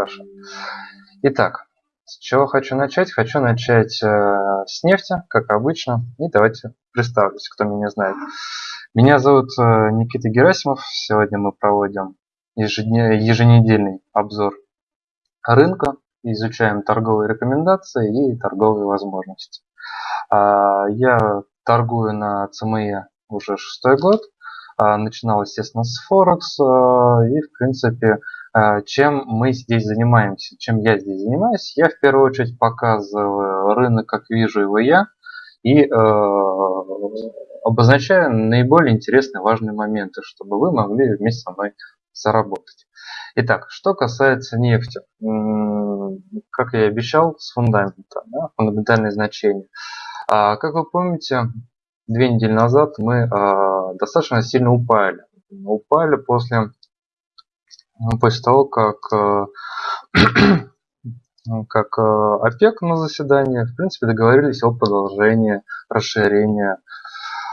Хорошо. Итак, с чего хочу начать? Хочу начать э, с нефти, как обычно. И давайте представлюсь, кто меня знает. Меня зовут э, Никита Герасимов. Сегодня мы проводим еженедельный обзор рынка, изучаем торговые рекомендации и торговые возможности. Э, я торгую на ЦМЕ уже шестой год. Э, начинал, естественно, с Форекс. Э, и, в принципе, а, чем мы здесь занимаемся, чем я здесь занимаюсь. Я в первую очередь показываю рынок, как вижу его я, и э, обозначаю наиболее интересные, важные моменты, чтобы вы могли вместе со мной заработать. Итак, что касается нефти, как я и обещал, с фундамента, да, фундаментальные значения. А, как вы помните, две недели назад мы а, достаточно сильно упали. Упали после после того, как, э, как э, ОПЕК на заседании, в принципе, договорились о продолжении расширения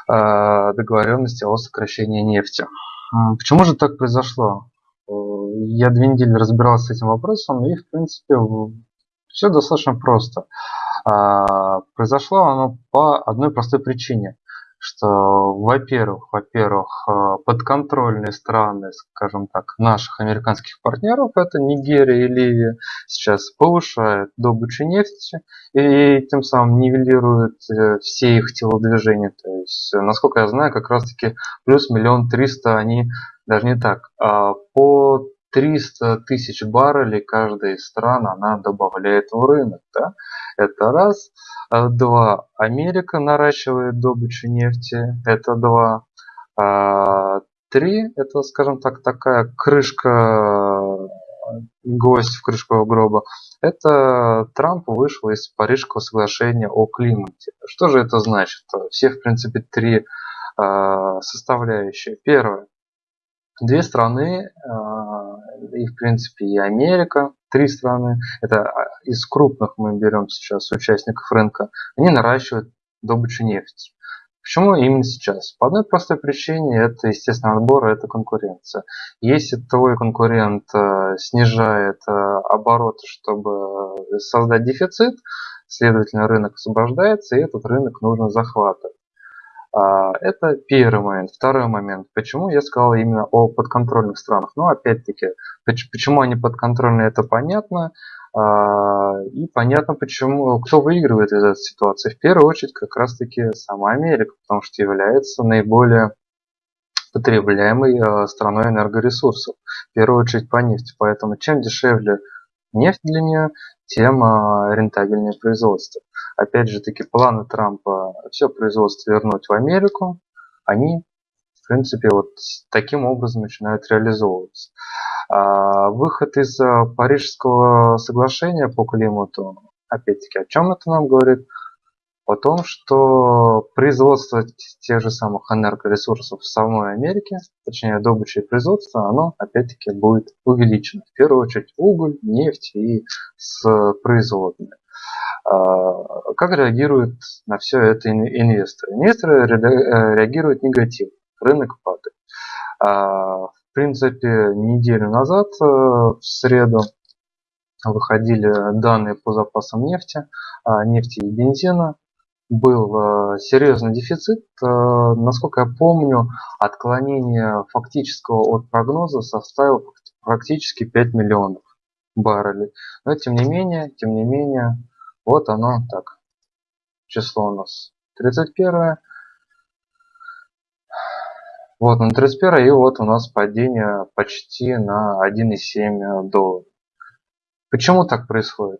э, договоренности о сокращении нефти. Почему же так произошло? Я две недели разбирался с этим вопросом, и, в принципе, все достаточно просто. А, произошло оно по одной простой причине что, во-первых, во-первых, э, подконтрольные страны, скажем так, наших американских партнеров, это Нигерия и Ливия, сейчас повышают добычу нефти и тем самым нивелируют э, все их телодвижения. То есть, насколько я знаю, как раз таки плюс миллион триста они, даже не так, а по 300 тысяч баррелей каждая из стран она добавляет в рынок. Да? Это раз. А, два. Америка наращивает добычу нефти. Это два. А, три. Это, скажем так, такая крышка, гость в крышку гроба. Это Трамп вышел из Парижского соглашения о климате. Что же это значит? Все, в принципе, три а, составляющие. Первое. Две страны, и в принципе и Америка, три страны, это а, из крупных мы берем сейчас участников рынка, они наращивают добычу нефти. Почему именно сейчас? По одной простой причине, это естественно отбор, это конкуренция. Если твой конкурент э, снижает э, обороты, чтобы создать дефицит, следовательно рынок освобождается, и этот рынок нужно захватывать. А, это первый момент. Второй момент. Почему я сказал именно о подконтрольных странах? Ну, опять-таки, почему они подконтрольные, это понятно. А, и понятно, почему, кто выигрывает из этой ситуации. В первую очередь, как раз-таки сама Америка, потому что является наиболее потребляемой а, страной энергоресурсов. В первую очередь по нефти. Поэтому чем дешевле нефть для нее, тем рентабельнее производство. Опять же таки планы Трампа все производство вернуть в Америку, они в принципе вот таким образом начинают реализовываться. А выход из а, Парижского соглашения по климату, опять-таки, о чем это нам говорит? О том, что производство тех же самых энергоресурсов в самой Америке, точнее добыча и производство, оно опять-таки будет увеличено. В первую очередь уголь, нефть и с производными. А, как реагируют на все это инвесторы? Инвесторы э, реагируют негативно, рынок падает. А, в принципе, неделю назад, э, в среду, выходили данные по запасам нефти, а, нефти и бензина. Был э, серьезный дефицит. Насколько я помню, отклонение фактического от прогноза составил практически 5 миллионов баррелей. Но тем не менее, тем не менее, вот оно так. Число у нас 31. Вот на 31 и вот у нас падение почти на 1,7 долларов. Почему так происходит?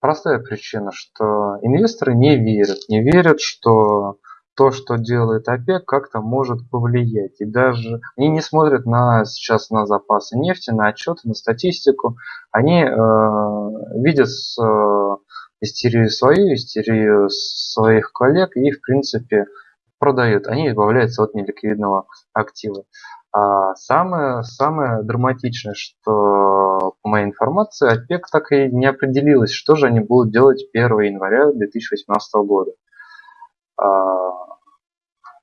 Простая причина, что инвесторы не верят. Не верят, что то, что делает ОПЕК, как-то может повлиять. И даже они не смотрят на сейчас на запасы нефти, на отчеты, на статистику. Они э, видят с, э, истерию свою, истерию своих коллег и, в принципе, продают. Они избавляются от неликвидного актива. А самое, самое драматичное, что по моей информации, ОПЕК так и не определилась, что же они будут делать 1 января 2018 года. А,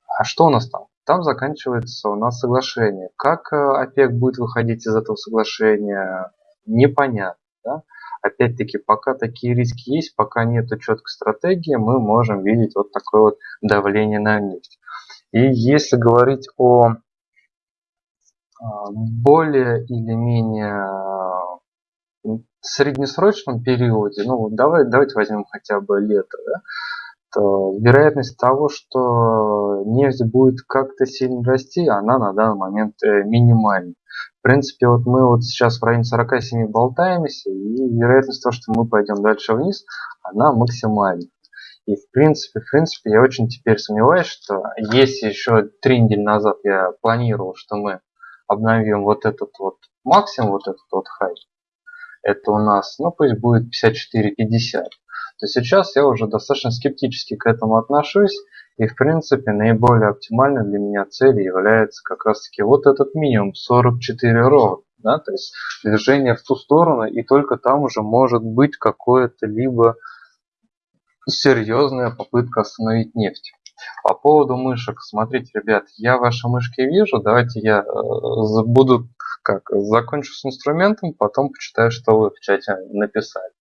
а что у нас там? Там заканчивается у нас соглашение. Как э, ОПЕК будет выходить из этого соглашения, непонятно. Да? Опять-таки, пока такие риски есть, пока нет четкой стратегии, мы можем видеть вот такое вот давление на нефть. И если говорить о а, более или менее среднесрочном периоде, ну давай, давайте возьмем хотя бы лето, да, то вероятность того, что нефть будет как-то сильно расти, она на данный момент э, минимальна. В принципе, вот мы вот сейчас в районе 47 болтаемся, и вероятность того, что мы пойдем дальше вниз, она максимальна. И в принципе, в принципе, я очень теперь сомневаюсь, что если еще три недели назад я планировал, что мы обновим вот этот вот максимум, вот этот вот хай, это у нас, ну пусть будет 54.50, то сейчас я уже достаточно скептически к этому отношусь. И в принципе наиболее оптимальной для меня целью является как раз таки вот этот минимум 44 ровно. Да, то есть движение в ту сторону и только там уже может быть какое-то либо серьезная попытка остановить нефть. По поводу мышек, смотрите, ребят, я ваши мышки вижу, давайте я э, буду как закончу с инструментом, потом почитаю, что вы в чате написали.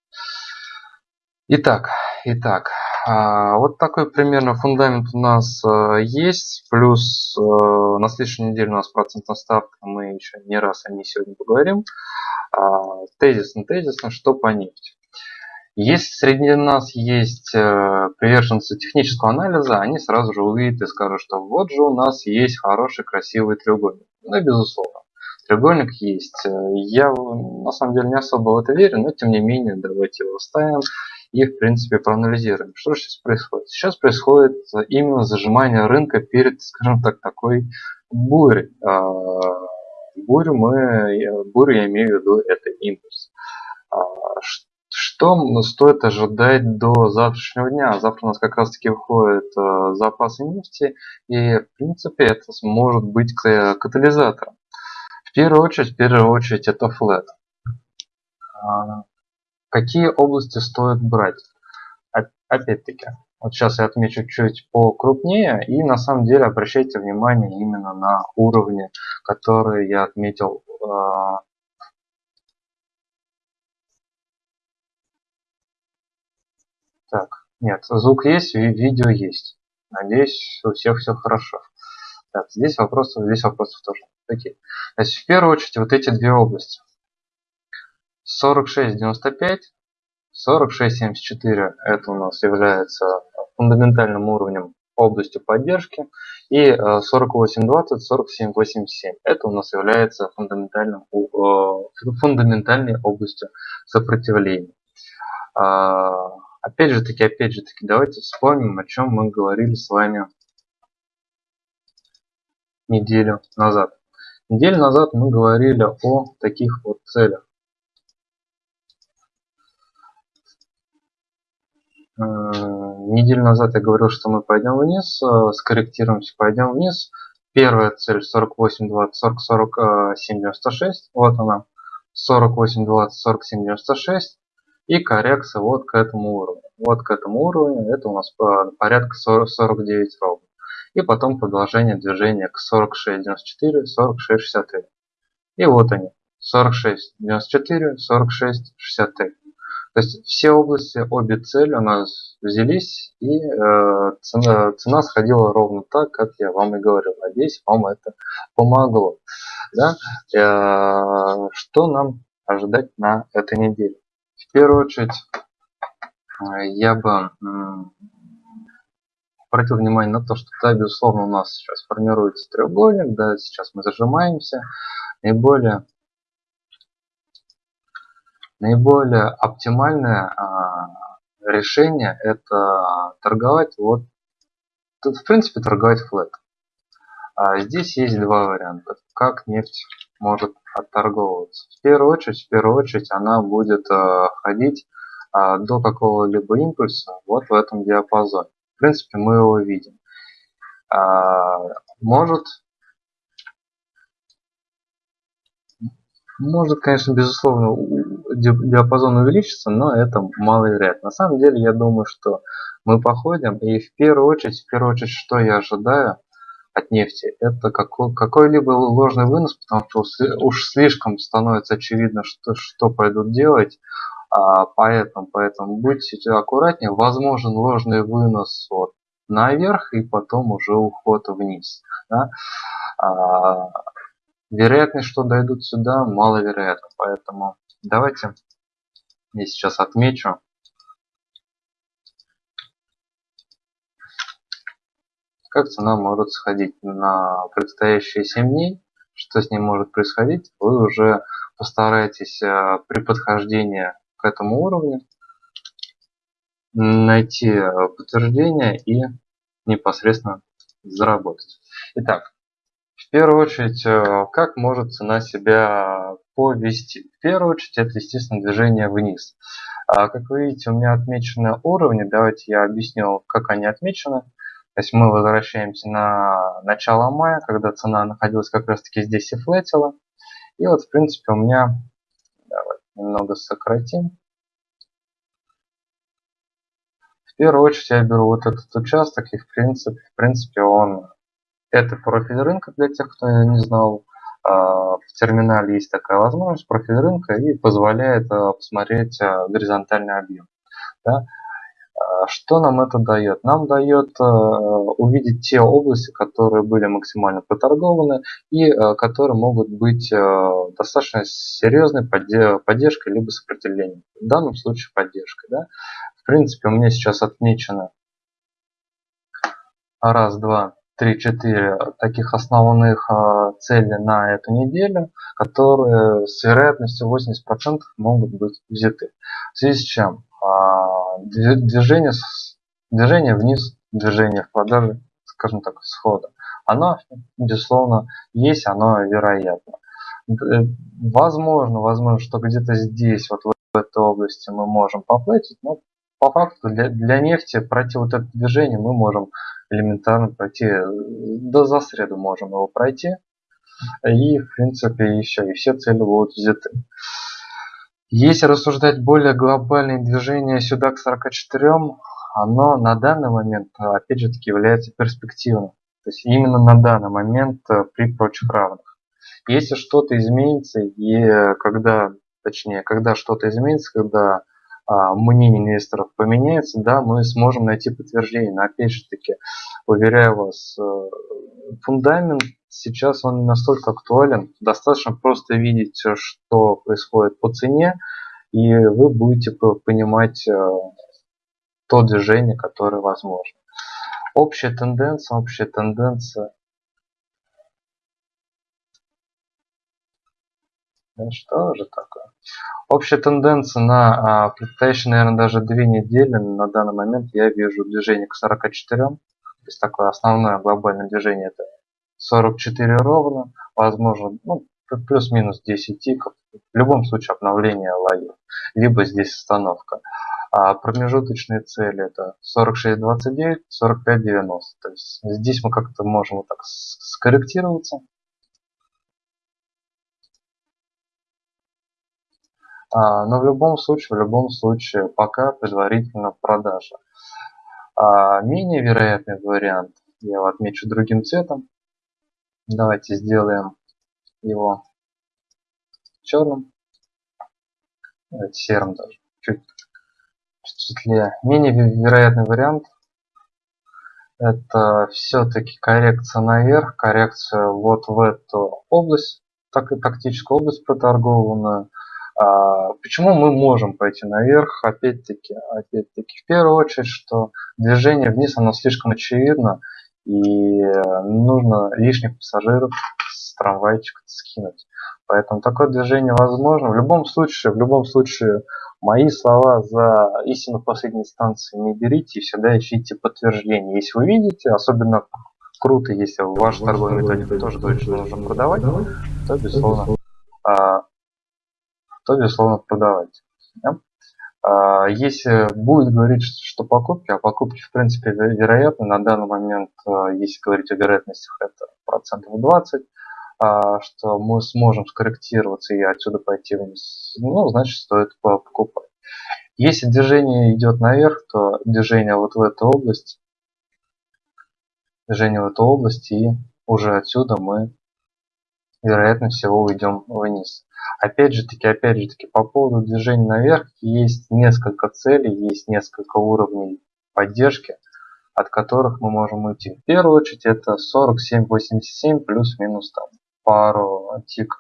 Итак, итак, а, вот такой примерно фундамент у нас э, есть. Плюс э, на следующей неделе у нас процентная ставка. Мы еще не раз о ней сегодня поговорим. А, тезисно, тезисно, что по нефти. Если среди нас есть э, приверженцы технического анализа, они сразу же увидят и скажут, что вот же у нас есть хороший, красивый треугольник. Ну, безусловно. Треугольник есть. Я на самом деле не особо в это верю, но тем не менее давайте его ставим и в принципе проанализируем. Что же сейчас происходит? Сейчас происходит именно зажимание рынка перед, скажем так, такой бурей. А, бурю мы, бурю я имею в виду это импульс. А, что стоит ожидать до завтрашнего дня? Завтра у нас как раз таки выходят э, запасы нефти, и в принципе это может быть катализатором. В первую очередь, в первую очередь это флет. Какие области стоит брать? Опять-таки, вот сейчас я отмечу чуть покрупнее и на самом деле обращайте внимание именно на уровни, которые я отметил. А, так, нет, звук есть, видео есть. Надеюсь, у всех все хорошо. Так, здесь вопросов, здесь вопросов тоже. Окей. Значит, в первую очередь вот эти две области. 46.95, 46.74 это у нас является фундаментальным уровнем областью поддержки. И 48.20, 47.87 это у нас является фундаментальным, э, фундаментальной областью сопротивления. А, опять же таки, опять же таки, давайте вспомним, о чем мы говорили с вами неделю назад. Неделю назад мы говорили о таких вот целях. Неделю назад я говорил, что мы пойдем вниз, э, скорректируемся, пойдем вниз. Первая цель 48, 20, 40, 47, 96. Вот она. 48, 20, 47, 96. И коррекция вот к этому уровню. Вот к этому уровню. Это у нас порядка 40, 49 ровно. И потом продолжение движения к 46, 94, 46, 63. И вот они. 46, 94, 46, 63. То есть все области, обе цели у нас взялись, и э, цена, цена сходила ровно так, как я вам и говорил. Надеюсь, вам это помогло. Да? Э, что нам ожидать на этой неделе? В первую очередь, э, я бы обратил внимание на то, что, да, безусловно, у нас сейчас формируется треугольник, да, сейчас мы зажимаемся. Наиболее наиболее оптимальное а, решение это торговать вот тут в принципе торговать флет а здесь есть два варианта как нефть может отторговываться. В первую очередь в первую очередь она будет а, ходить до какого-либо импульса вот в этом диапазоне. В принципе мы его видим. Может может конечно безусловно диапазон увеличится, но это маловероятно. На самом деле, я думаю, что мы походим, и в первую очередь, в первую очередь, что я ожидаю, от нефти, это какой-либо ложный вынос, потому что уж слишком становится очевидно, что, что пойдут делать, а, поэтому, поэтому будьте аккуратнее, возможен ложный вынос вот наверх и потом уже уход вниз. Да? А, вероятность, что дойдут сюда, маловероятно, поэтому давайте я сейчас отмечу. Как цена может сходить на предстоящие 7 дней, что с ней может происходить, вы уже постараетесь э, при подхождении к этому уровню найти э, подтверждение и непосредственно заработать. Итак, в первую очередь, э, как может цена себя повести? В первую очередь, это, естественно, движение вниз. А, как вы видите, у меня отмечены уровни. Давайте я объясню, как они отмечены. То есть мы возвращаемся на начало мая, когда цена находилась как раз таки здесь и флетила. И вот, в принципе, у меня, давайте немного сократим. В первую очередь я беру вот этот участок, и в принципе, в принципе он, это профиль рынка для тех, кто не знал. А, в терминале есть такая возможность, профиль рынка, и позволяет а, посмотреть а, горизонтальный объем. Да? Что нам это дает? Нам дает увидеть те области, которые были максимально проторгованы и которые могут быть достаточно серьезной поддержкой либо сопротивлением. В данном случае поддержкой. Да? В принципе, у меня сейчас отмечено раз, два, три, четыре таких основных цели на эту неделю, которые с вероятностью 80% могут быть взяты. В связи с чем? А, движение, движение вниз, движение в продаже, скажем так, схода, оно, безусловно, есть, оно вероятно. Э, возможно, возможно, что где-то здесь, вот в этой области мы можем поплатить, но по факту для, для нефти пройти вот это движение мы можем элементарно пройти, э, да за среду можем его пройти, и в принципе еще, и все цели будут взяты. Если рассуждать более глобальное движение сюда к 44, оно на данный момент, опять же таки, является перспективным. То есть именно на данный момент э, при прочих равных. Если что-то изменится, и когда, точнее, когда что-то изменится, когда мнение инвесторов поменяется, да, мы сможем найти подтверждение. Но опять же таки, уверяю вас, э, фундамент сейчас он не настолько актуален. Достаточно просто видеть, э, что происходит по цене, и вы будете понимать э, то движение, которое возможно. Общая тенденция, общая тенденция. Что же такое? Общая тенденция на а, предстоящие, наверное, даже две недели на данный момент я вижу движение к 44. То есть такое основное глобальное движение это 44 ровно, возможно, ну, плюс-минус 10 тиков. В любом случае обновление лоев, либо здесь остановка. А промежуточные цели это 46.29, 45.90. То есть здесь мы как-то можем вот так скорректироваться. А, но в любом случае, в любом случае, пока предварительно продажа. А, менее вероятный вариант, я его отмечу другим цветом, Давайте сделаем его черным. Давайте серым даже. Чуть, чуть светлее. Менее вероятный вариант это все-таки коррекция наверх, коррекция вот в эту область, так и тактическую область проторгованную. А, почему мы можем пойти наверх? Опять-таки, опять-таки, в первую очередь, что движение вниз, оно слишком очевидно, и э, нужно лишних пассажиров с трамвайчика скинуть. Поэтому такое движение возможно. В любом случае, в любом случае, мои слова за истину последней инстанции не берите и всегда ищите подтверждение. Если вы видите, особенно круто, если в вашей торговой методике тоже точно нужно продавать, то безусловно, а, то безусловно продавать. Да? А, если будет говорить, что покупки, а покупки в принципе вероятны, на данный момент, а, если говорить о вероятностях, это процентов 20, а, что мы сможем скорректироваться и отсюда пойти вниз, ну, значит, стоит покупать. Если движение идет наверх, то движение вот в эту область, движение в эту область и уже отсюда мы вероятно всего уйдем вниз. Опять же таки, опять же таки, по поводу движения наверх есть несколько целей, есть несколько уровней поддержки, от которых мы можем уйти. В первую очередь это 47.87 плюс-минус там пару тиков.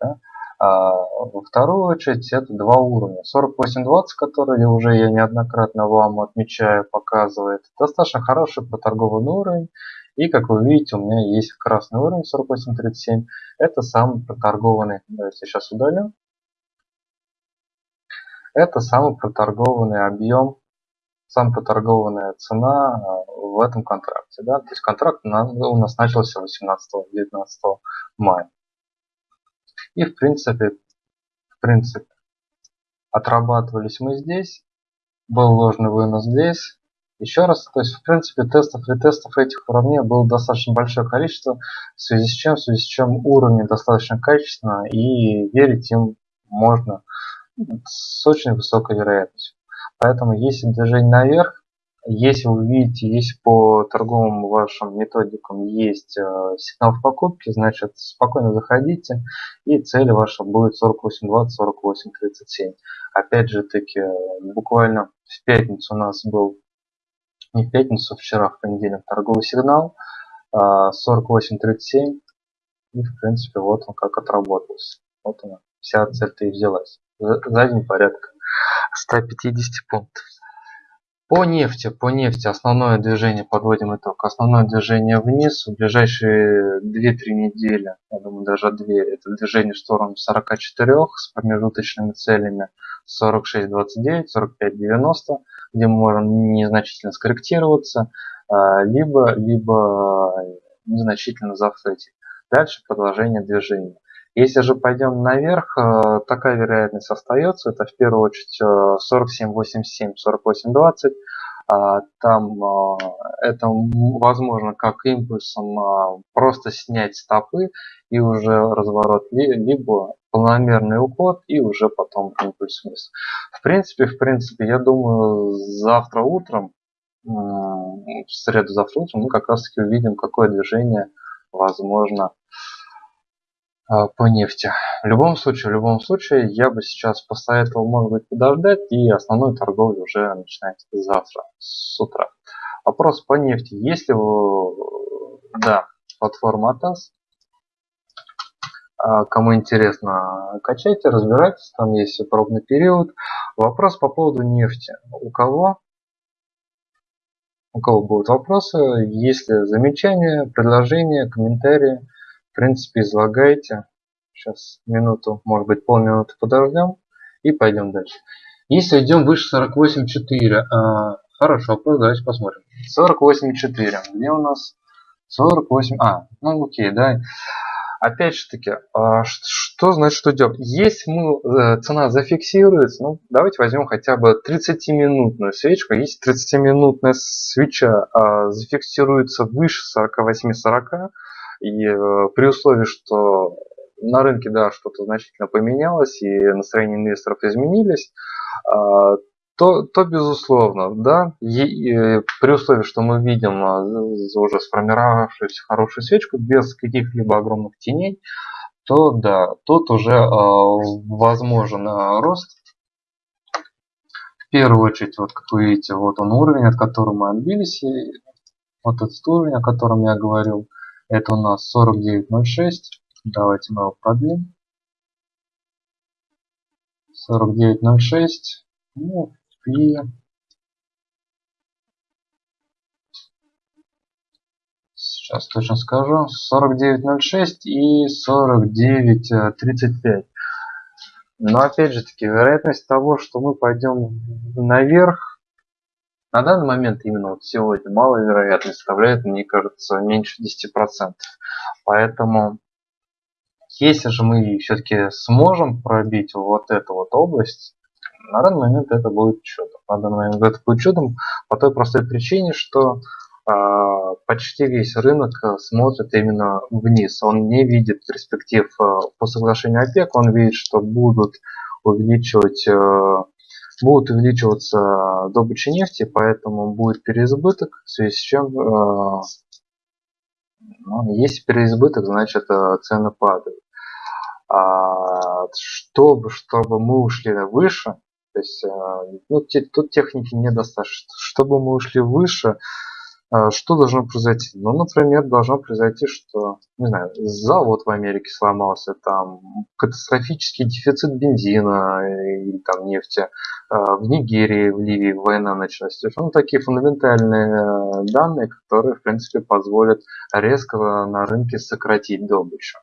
Да? А во вторую очередь это два уровня. 48.20, которые уже я неоднократно вам отмечаю, показывает. Достаточно хороший проторгованный уровень. И как вы видите, у меня есть красный уровень 48.37. Это самый проторгованный. Давайте сейчас удалю. Это самый проторгованный объем, самая проторгованная цена а, в этом контракте. Да? То есть контракт у нас начался 18-19 мая. И в принципе, в принципе, отрабатывались мы здесь, был ложный вынос здесь. Еще раз, то есть в принципе тестов и тестов этих уровней было достаточно большое количество, в связи с чем, в связи с чем уровни достаточно качественно и верить им можно с очень высокой вероятностью. Поэтому если движение наверх, если вы видите, если по торговым вашим методикам есть э, сигнал в покупке, значит спокойно заходите и цель ваша будет 48.20, 48.37. Опять же таки, буквально в пятницу у нас был, не в пятницу, вчера в понедельник торговый сигнал э, 48.37 и в принципе вот он как отработался. Вот она, вся цель-то и взялась. Задний порядка 150 пунктов. По нефти, по нефти основное движение, подводим итог, основное движение вниз в ближайшие 2-3 недели, я думаю даже 2, это движение в сторону 44 с промежуточными целями 46-29, 45-90, где мы можем незначительно скорректироваться, а, либо, либо незначительно зафлетить. Дальше продолжение движения. Если же пойдем наверх, э, такая вероятность остается. Это в первую очередь 47.87, э, 48.20. А, там э, это возможно как импульсом просто снять стопы и уже разворот, либо планомерный уход и уже потом импульс вниз. В принципе, в принципе, я думаю, завтра утром, в среду завтра утром мы как раз таки увидим, какое движение возможно а, по нефти. В любом случае, в любом случае, я бы сейчас посоветовал, может быть, подождать и основную торговлю уже начинать завтра с утра. Вопрос по нефти. Если вы, да, платформа АТАС, а, кому интересно, качайте, разбирайтесь, там есть пробный период. Вопрос по поводу нефти. У кого? У кого будут вопросы? Есть ли замечания, предложения, комментарии? В принципе, излагайте. Сейчас минуту, может быть полминуты подождем и пойдем дальше. Если идем выше 48.4, а, хорошо, давайте посмотрим. 48.4, где у нас 48, а, ну окей, да. Опять же таки, а, что значит, что делать? Если мы, э, цена зафиксируется, ну давайте возьмем хотя бы 30-минутную свечку. Если 30-минутная свеча а, зафиксируется выше 48-40, и э, при условии, что на рынке, да, что-то значительно поменялось, и настроения инвесторов изменились, а, то, то безусловно, да, и, и при условии, что мы видим а, уже сформировавшуюся хорошую свечку без каких-либо огромных теней, то да, тут уже э, возможен э, рост. В первую очередь, вот как вы видите, вот он уровень, от которого мы отбились, и вот этот уровень, о котором я говорил. Это у нас 49.06. Давайте мы его продлим. 49.06. Ну, и сейчас точно скажу. 49.06 и 49.35. Но опять же таки, вероятность того, что мы пойдем наверх, на данный момент, именно вот сегодня, маловероятность составляет, мне кажется, меньше 10%. Поэтому, если же мы все-таки сможем пробить вот эту вот область, на данный момент это будет чудом. На данный момент это будет чудом по той простой причине, что э, почти весь рынок смотрит именно вниз. Он не видит перспектив э, по соглашению ОПЕК, он видит, что будут увеличивать э, будут увеличиваться добыча нефти, поэтому будет переизбыток, в связи с чем э, Ну, если переизбыток, значит э, цены падают. А чтобы, чтобы мы ушли выше, то есть э, ну, тут техники недостаточно, чтобы мы ушли выше, а, что должно произойти? Ну, например, должно произойти, что, не знаю, завод в Америке сломался, там катастрофический дефицит бензина или там нефти, а, в Нигерии, в Ливии война началась. Ну, такие фундаментальные э, данные, которые, в принципе, позволят резко на рынке сократить добычу.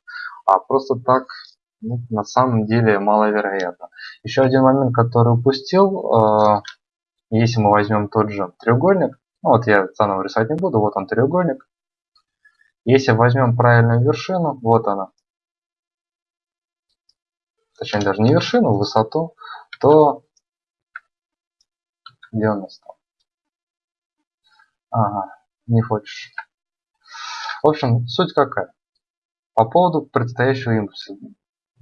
А просто так ну, на самом деле маловероятно. Еще один момент, который упустил, а, если мы возьмем тот же треугольник, ну, вот я заново рисовать не буду, вот он треугольник. Если возьмем правильную вершину, вот она, точнее даже не вершину, высоту, то где у нас там? Ага, не хочешь. В общем, суть какая? По поводу предстоящего импульса.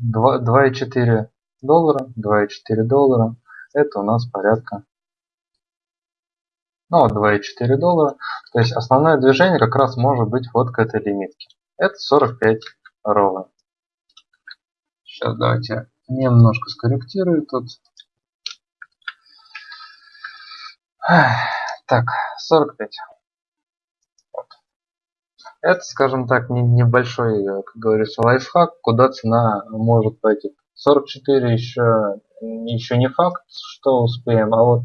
2,4 доллара, 2,4 доллара, это у нас порядка ну вот 2,4 доллара. То есть основное движение как раз может быть вот к этой лимитке. Это 45 ровно. Сейчас давайте немножко скорректирую тут. Так, 45. Это, скажем так, небольшой, как говорится, лайфхак, куда цена может пойти. 44 еще, еще не факт, что успеем, а вот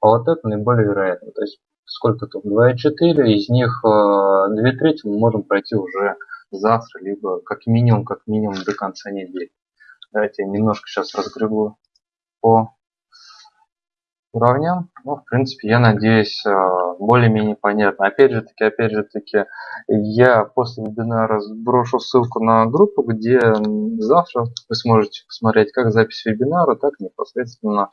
а вот это наиболее вероятно. То есть сколько тут? 2,4, из них 2 э, трети мы можем пройти уже завтра, либо как минимум, как минимум до конца недели. Давайте я немножко сейчас разгребу по уровням. Ну, в принципе, я надеюсь, э, более-менее понятно. Опять же таки, опять же таки, я после вебинара сброшу ссылку на группу, где завтра вы сможете посмотреть как запись вебинара, так непосредственно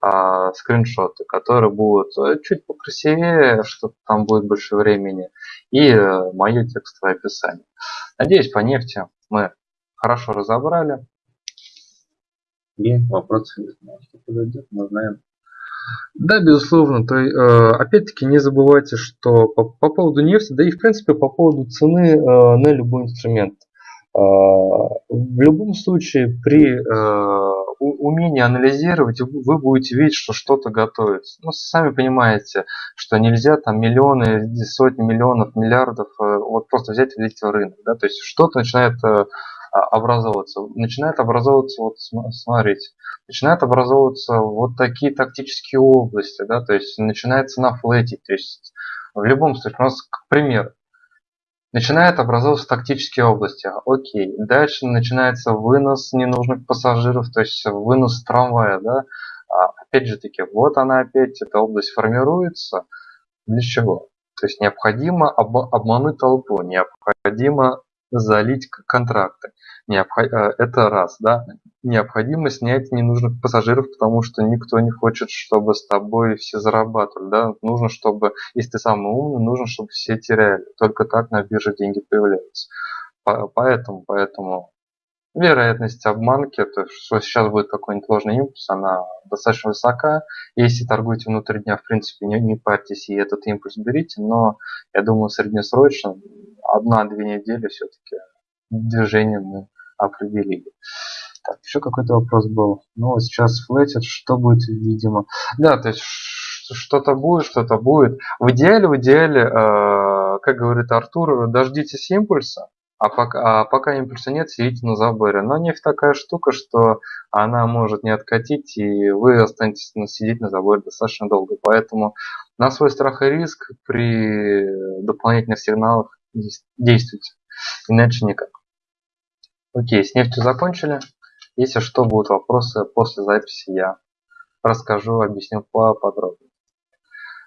а, скриншоты, которые будут э, чуть покрасивее, чтобы там будет больше времени, и э, мое текстовое описание. Надеюсь, по нефти мы хорошо разобрали. И вопросы. Что подойдет, мы знаем. Да, безусловно. То, э, опять-таки не забывайте, что по, по поводу нефти, да и в принципе по поводу цены э, на любой инструмент. Э, в любом случае при э, умение анализировать, вы будете видеть, что что-то готовится. Ну, сами понимаете, что нельзя там миллионы, сотни миллионов, миллиардов э, вот просто взять и влить в рынок. Да? То есть что-то начинает э, образовываться. Начинает образовываться, вот смотрите, начинает образовываться вот такие тактические области, да, то есть начинается на флете, то есть в любом случае, у нас, к примеру, Начинает образовываться тактические области. Окей. Дальше начинается вынос ненужных пассажиров, то есть вынос трамвая. Да? А, опять же таки, вот она опять, эта область формируется. Для чего? То есть необходимо об, обмануть толпу, необходимо залить контракты. Э, это раз, да. Необходимо снять ненужных пассажиров, потому что никто не хочет, чтобы с тобой все зарабатывали, да. Нужно, чтобы, если ты самый умный, нужно, чтобы все теряли. Только так на бирже деньги появляются. Поэтому, поэтому вероятность обманки, то что сейчас будет какой-нибудь ложный импульс, она достаточно высока. Если торгуете внутри дня, в принципе, не, не парьтесь и этот импульс берите, но я думаю, среднесрочно одна-две недели все-таки движение мы определили. Так, еще какой-то вопрос был. Ну, вот сейчас флетит, что будет, видимо. Да, то есть что-то будет, что-то будет. В идеале, в идеале, э, как говорит Артур, дождитесь импульса, а пока, а пока импульса нет, сидите на заборе. Но нефть такая штука, что она может не откатить, и вы останетесь сидеть на заборе достаточно долго. Поэтому на свой страх и риск при дополнительных сигналах действуйте. Иначе никак. Окей, с нефтью закончили. Если что, будут вопросы после записи, я расскажу, объясню поподробнее.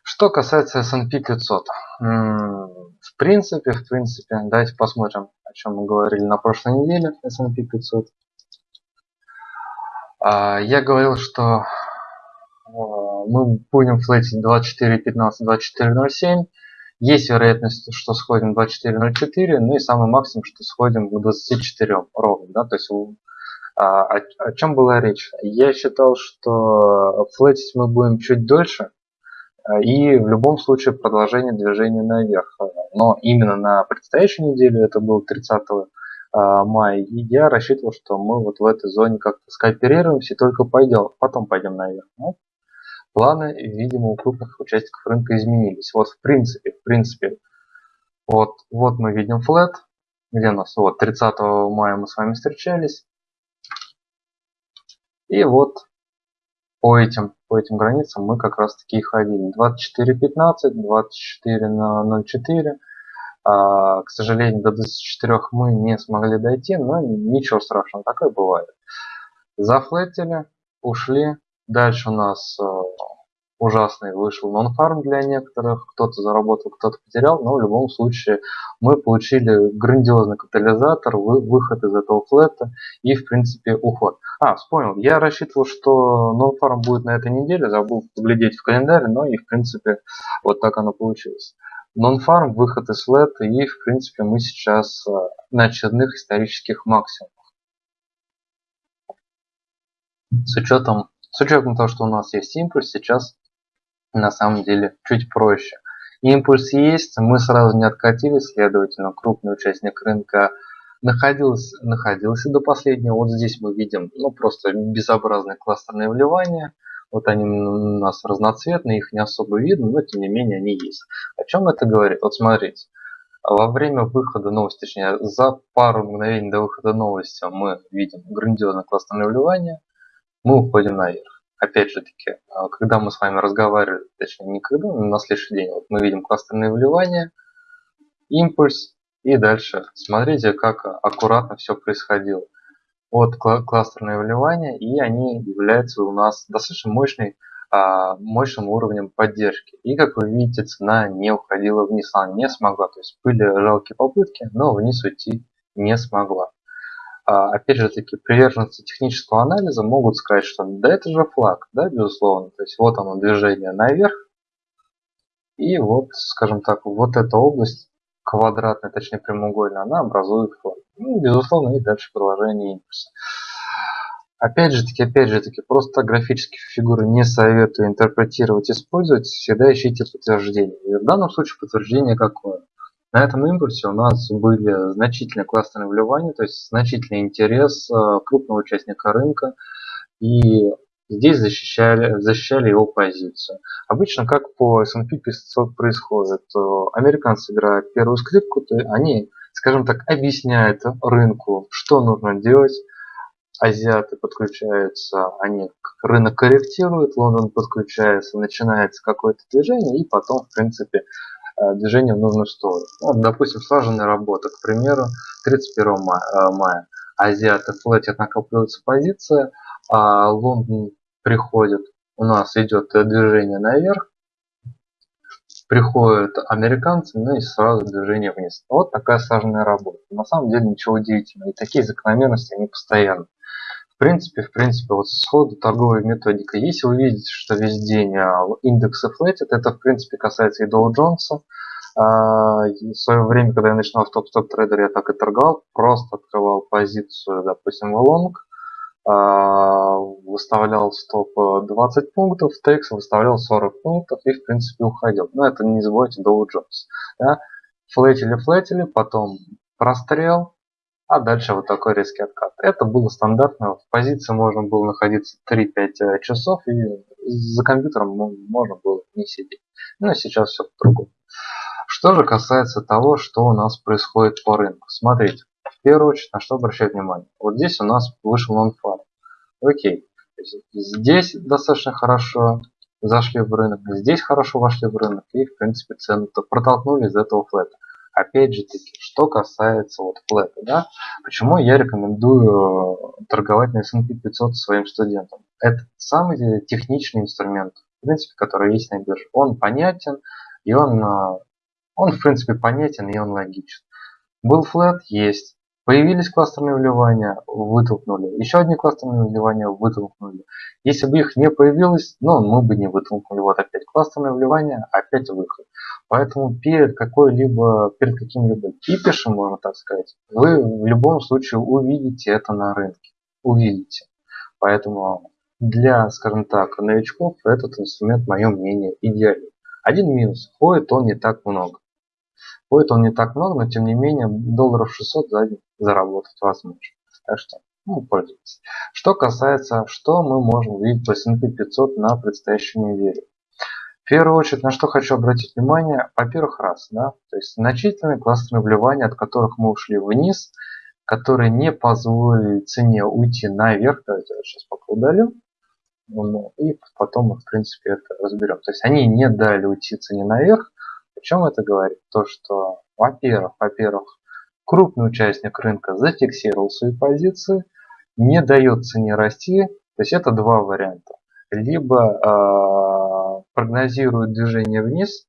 Что касается S&P 500. В принципе, в принципе, давайте посмотрим, о чем мы говорили на прошлой неделе S&P 500. А, я говорил, что а, мы будем флетить 24.15, 24.07. Есть вероятность, что сходим 24.04, ну и самый максимум, что сходим к 24 ровно. Да? То есть а, о, о чем была речь? Я считал, что флетить мы будем чуть дольше, и в любом случае продолжение движения наверх. Но именно на предстоящей неделе, это был 30 а, мая, и я рассчитывал, что мы вот в этой зоне как-то скооперируемся и только пойдем, потом пойдем наверх. Но планы, видимо, у крупных участников рынка изменились. Вот в принципе, в принципе, вот, вот мы видим флет, где у нас, вот 30 мая мы с вами встречались. И вот по этим, по этим границам мы как раз таки и ходили. 24.15, 24 на 0.4. А, к сожалению, до 24 мы не смогли дойти, но ничего страшного, такое бывает. Зафлетили, ушли. Дальше у нас а, ужасный вышел нон-фарм для некоторых, кто-то заработал, кто-то потерял, но в любом случае мы получили грандиозный катализатор, выход из этого флета и в принципе уход. А, вспомнил, я рассчитывал, что нон-фарм будет на этой неделе, забыл поглядеть в календарь, но и в принципе вот так оно получилось. Нон-фарм, выход из флета и в принципе мы сейчас э, на очередных исторических максимумах. С учетом, с учетом того, что у нас есть импульс, сейчас на самом деле чуть проще. Импульс есть, мы сразу не откатили, следовательно, крупный участник рынка находился, находился до последнего. Вот здесь мы видим ну, просто безобразные кластерные вливания. Вот они у нас разноцветные, их не особо видно, но тем не менее они есть. О чем это говорит? Вот смотрите, во время выхода новости, точнее за пару мгновений до выхода новости мы видим грандиозное кластерное вливание, мы уходим наверх опять же таки, а, когда мы с вами разговаривали, точнее не когда, но на следующий день, вот мы видим кластерные вливания, импульс, и дальше смотрите, как аккуратно все происходило. Вот кластерные вливания, и они являются у нас достаточно мощной, а, мощным уровнем поддержки. И как вы видите, цена не уходила вниз, она не смогла. То есть были жалкие попытки, но вниз уйти не смогла. А, опять же таки, приверженцы технического анализа могут сказать, что да это же флаг, да, безусловно. То есть вот оно движение наверх. И вот, скажем так, вот эта область квадратная, точнее прямоугольная, она образует флаг. Ну, безусловно, и дальше продолжение импульса. Опять же таки, опять же таки, просто графические фигуры не советую интерпретировать, использовать, всегда ищите подтверждение. И в данном случае подтверждение какое? На этом импульсе у нас были значительные классные вливания, то есть значительный интерес э, крупного участника рынка. И здесь защищали, защищали его позицию. Обычно как по S&P 500 происходит, э, американцы играют первую скрипку, то они, скажем так, объясняют рынку, что нужно делать, азиаты подключаются, они рынок корректируют, Лондон подключается, начинается какое-то движение, и потом, в принципе, движение в нужную сторону. Вот, допустим, слаженная работа, к примеру, 31 мая, э, мая. Азиаты флетят, накапливается позиция, а Лондон приходит, у нас идет движение наверх, приходят американцы, ну и сразу движение вниз. Вот такая сложная работа. На самом деле ничего удивительного. И такие закономерности, они постоянны. В принципе, в принципе, вот сходу торговая методика. Если вы видите, что весь день а, индексы флетят, это в принципе касается и Dow Jones. А, в свое время, когда я начинал в TopstepTrader, я так и торговал, просто открывал позицию, допустим, в лонг, а, выставлял стоп 20 пунктов, текст выставлял 40 пунктов и в принципе уходил. Но это не забывайте Dow Jones. Да? Флетили, флетили, потом прострел, а дальше вот такой резкий откат. Это было стандартно. В позиции можно было находиться 3-5 э, часов и за компьютером можно было не сидеть. Но сейчас все по-другому. Что же касается того, что у нас происходит по рынку. Смотрите, в первую очередь, на что обращать внимание. Вот здесь у нас вышел нон-фар. Окей. Здесь достаточно хорошо зашли в рынок, здесь хорошо вошли в рынок и в принципе цену протолкнули из этого флета. Опять же таки, что касается вот флета, да, почему я рекомендую э, торговать на S&P 500 своим студентам? Это самый техничный инструмент, в принципе, который есть на бирже. Он понятен, и он, э, он в принципе понятен, и он логичен. Был флет, есть. Появились кластерные вливания, вытолкнули. Еще одни кластерные вливания вытолкнули. Если бы их не появилось, ну, мы бы не вытолкнули. Вот опять кластерные вливания, опять выход. Поэтому перед какой-либо, перед каким-либо кипишем, можно так сказать, вы в любом случае увидите это на рынке. Увидите. Поэтому для, скажем так, новичков этот инструмент, мое мнение, идеален. Один минус. Ходит он не так много. Ходит он не так много, но тем не менее долларов 600 за день заработать возможно. Так что ну, пользуйтесь. Что касается, что мы можем увидеть по S&P 500 на предстоящей неделе. В первую очередь, на что хочу обратить внимание, во-первых, раз, да, то есть значительные классные вливания, от которых мы ушли вниз, которые не позволили цене уйти наверх, давайте я сейчас пока удалю, ну, и потом мы, в принципе, это разберем. То есть они не дали уйти цене наверх. О чем это говорит? То, что, во-первых, во-первых, крупный участник рынка зафиксировал свои позиции, не дает цене расти. То есть это два варианта. Либо э, прогнозирует движение вниз,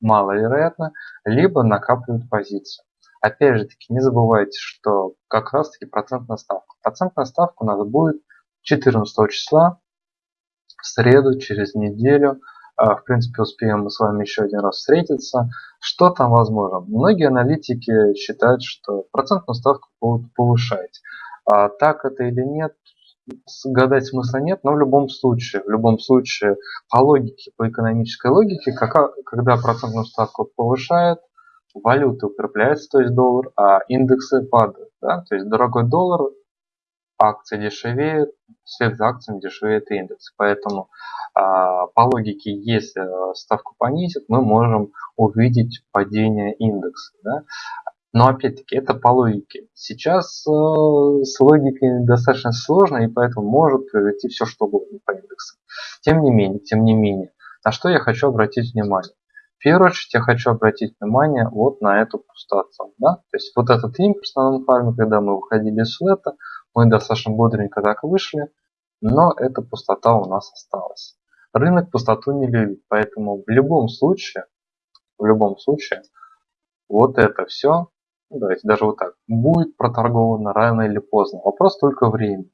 маловероятно, либо накапливает позицию. Опять же таки, не забывайте, что как раз таки процентная ставка. Процентная ставка у нас будет 14 числа, в среду, через неделю. А, в принципе, успеем мы с вами еще один раз встретиться. Что там возможно? Многие аналитики считают, что процентную ставку будут повышать. А так это или нет, гадать смысла нет, но в любом случае, в любом случае, по логике, по экономической логике, когда процентную ставку повышают, валюты укрепляются, то есть доллар, а индексы падают. Да? То есть дорогой доллар, акции дешевеют, вслед за акциями дешевеет индекс. Поэтому а, по логике, если ставку понизит, мы можем увидеть падение индекса. Да? Но опять-таки это по логике. Сейчас э, с логикой достаточно сложно, и поэтому может произойти все что угодно по индексу. Тем не менее, тем не менее, на что я хочу обратить внимание. В первую очередь я хочу обратить внимание вот на эту пустоту. Да? То есть вот этот импульс на фарме, когда мы выходили из флета, мы достаточно бодренько так вышли, но эта пустота у нас осталась. Рынок пустоту не любит, поэтому в любом случае, в любом случае, вот это все, ну, давайте даже вот так, будет проторговано рано или поздно. Вопрос только времени.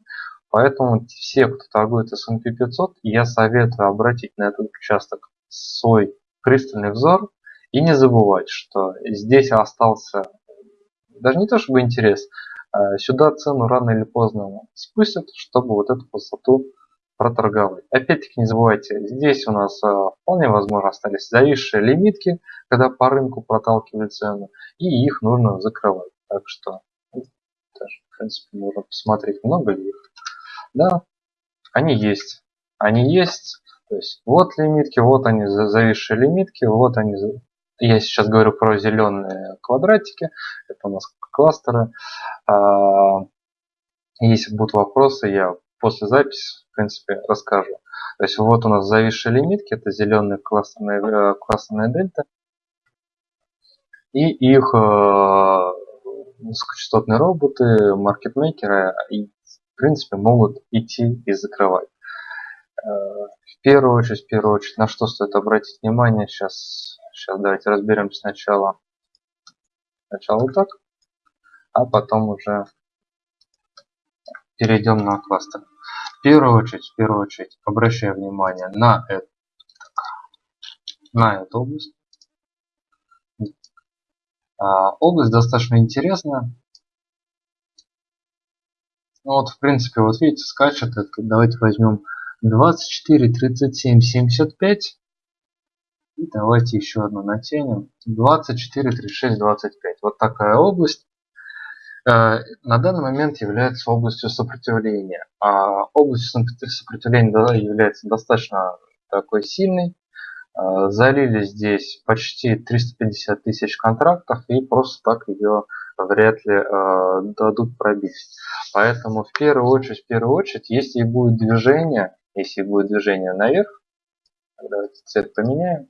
Поэтому все, кто торгует S&P 500, я советую обратить на этот участок свой пристальный взор и не забывать, что здесь остался даже не то чтобы интерес, сюда цену рано или поздно спустят, чтобы вот эту высоту проторговать. Опять-таки не забывайте, здесь у нас а, вполне возможно остались зависшие лимитки, когда по рынку проталкивали цену, и их нужно закрывать. Так что, ну, даже, в принципе, можно посмотреть, много ли их. Да, они есть. Они есть. То есть вот лимитки, вот они зависшие лимитки, вот они. Я сейчас говорю про зеленые квадратики. Это у нас кластеры. А, если будут вопросы, я после записи, в принципе, расскажу. То есть вот у нас зависшие лимитки, это зеленые классные, э, классные дельта. И их э, высокочастотные роботы, маркетмейкеры, в принципе, могут идти и закрывать. Э, в первую очередь, в первую очередь, на что стоит обратить внимание, сейчас, сейчас давайте разберем сначала, сначала вот так, а потом уже перейдем на кластер. В первую очередь, в первую очередь, обращаю внимание на эту, на эту область. А, область достаточно интересная. Ну вот, в принципе, вот видите, скачет. Это, давайте возьмем 24, 37, 75. Давайте еще одну натянем. 24, 36, 25. Вот такая область. Э, на данный момент является областью сопротивления. А область сопротивления является достаточно такой сильной. Э, залили здесь почти 350 тысяч контрактов и просто так ее вряд ли э, дадут пробить. Поэтому в первую очередь, в первую очередь, если будет движение, если будет движение наверх, давайте цвет поменяем,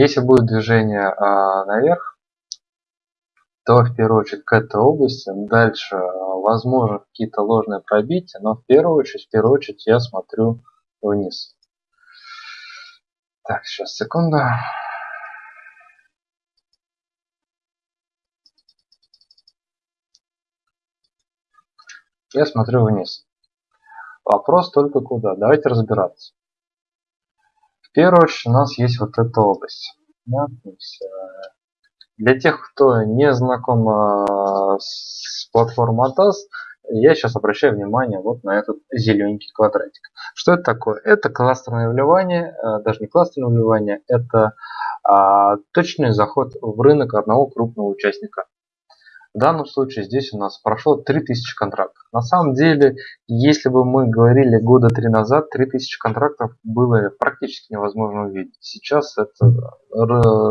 Если будет движение а, наверх, то в первую очередь к этой области. Дальше, а, возможно, какие-то ложные пробития, но в первую очередь, в первую очередь я смотрю вниз. Так, сейчас, секунду. Я смотрю вниз. Вопрос только куда. Давайте разбираться. Первую очередь у нас есть вот эта область. Для тех, кто не знаком э, с платформой ATAS, я сейчас обращаю внимание вот на этот зелененький квадратик. Что это такое? Это кластерное вливание, э, даже не кластерное вливание, это а, точный заход в рынок одного крупного участника. В данном случае здесь у нас прошло 3000 контрактов. На самом деле, если бы мы говорили года три назад, 3000 контрактов было практически невозможно увидеть. Сейчас это,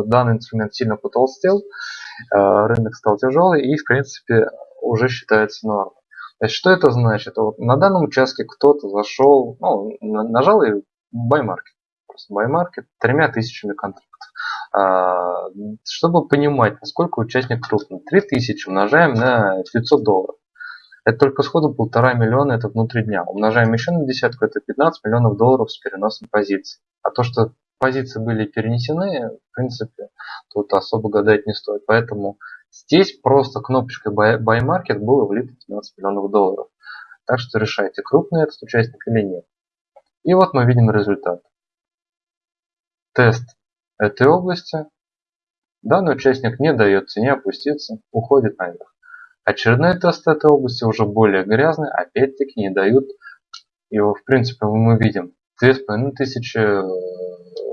данный инструмент сильно потолстел, э, рынок стал тяжелый и в принципе уже считается нормой. Значит, что это значит? Вот на данном участке кто-то зашел, ну, нажал и buy market. Просто buy market тремя тысячами контрактов. А, чтобы понимать, насколько участник крупный, 3000 умножаем на 500 долларов. Это только сходу полтора миллиона, это внутри дня. Умножаем еще на десятку, это 15 миллионов долларов с переносом позиций. А то, что позиции были перенесены, в принципе, тут особо гадать не стоит. Поэтому здесь просто кнопочкой Buy Market было влито 15 миллионов долларов. Так что решайте, крупный этот участник или нет. И вот мы видим результат. Тест этой области, данный участник не дает цене опуститься, уходит наверх. Очередной тест этой области уже более грязный, опять-таки не дают его, в принципе, мы видим 2500 э,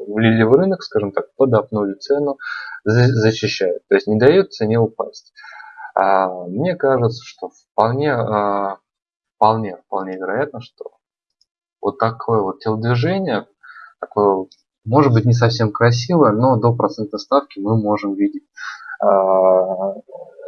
влили в рынок, скажем так, подопнули цену, защищают, то есть не дают цене упасть. А, мне кажется, что вполне, а, вполне, вполне вероятно, что вот такое вот телодвижение, такое может быть не совсем красиво, но до процентной ставки мы можем видеть. А,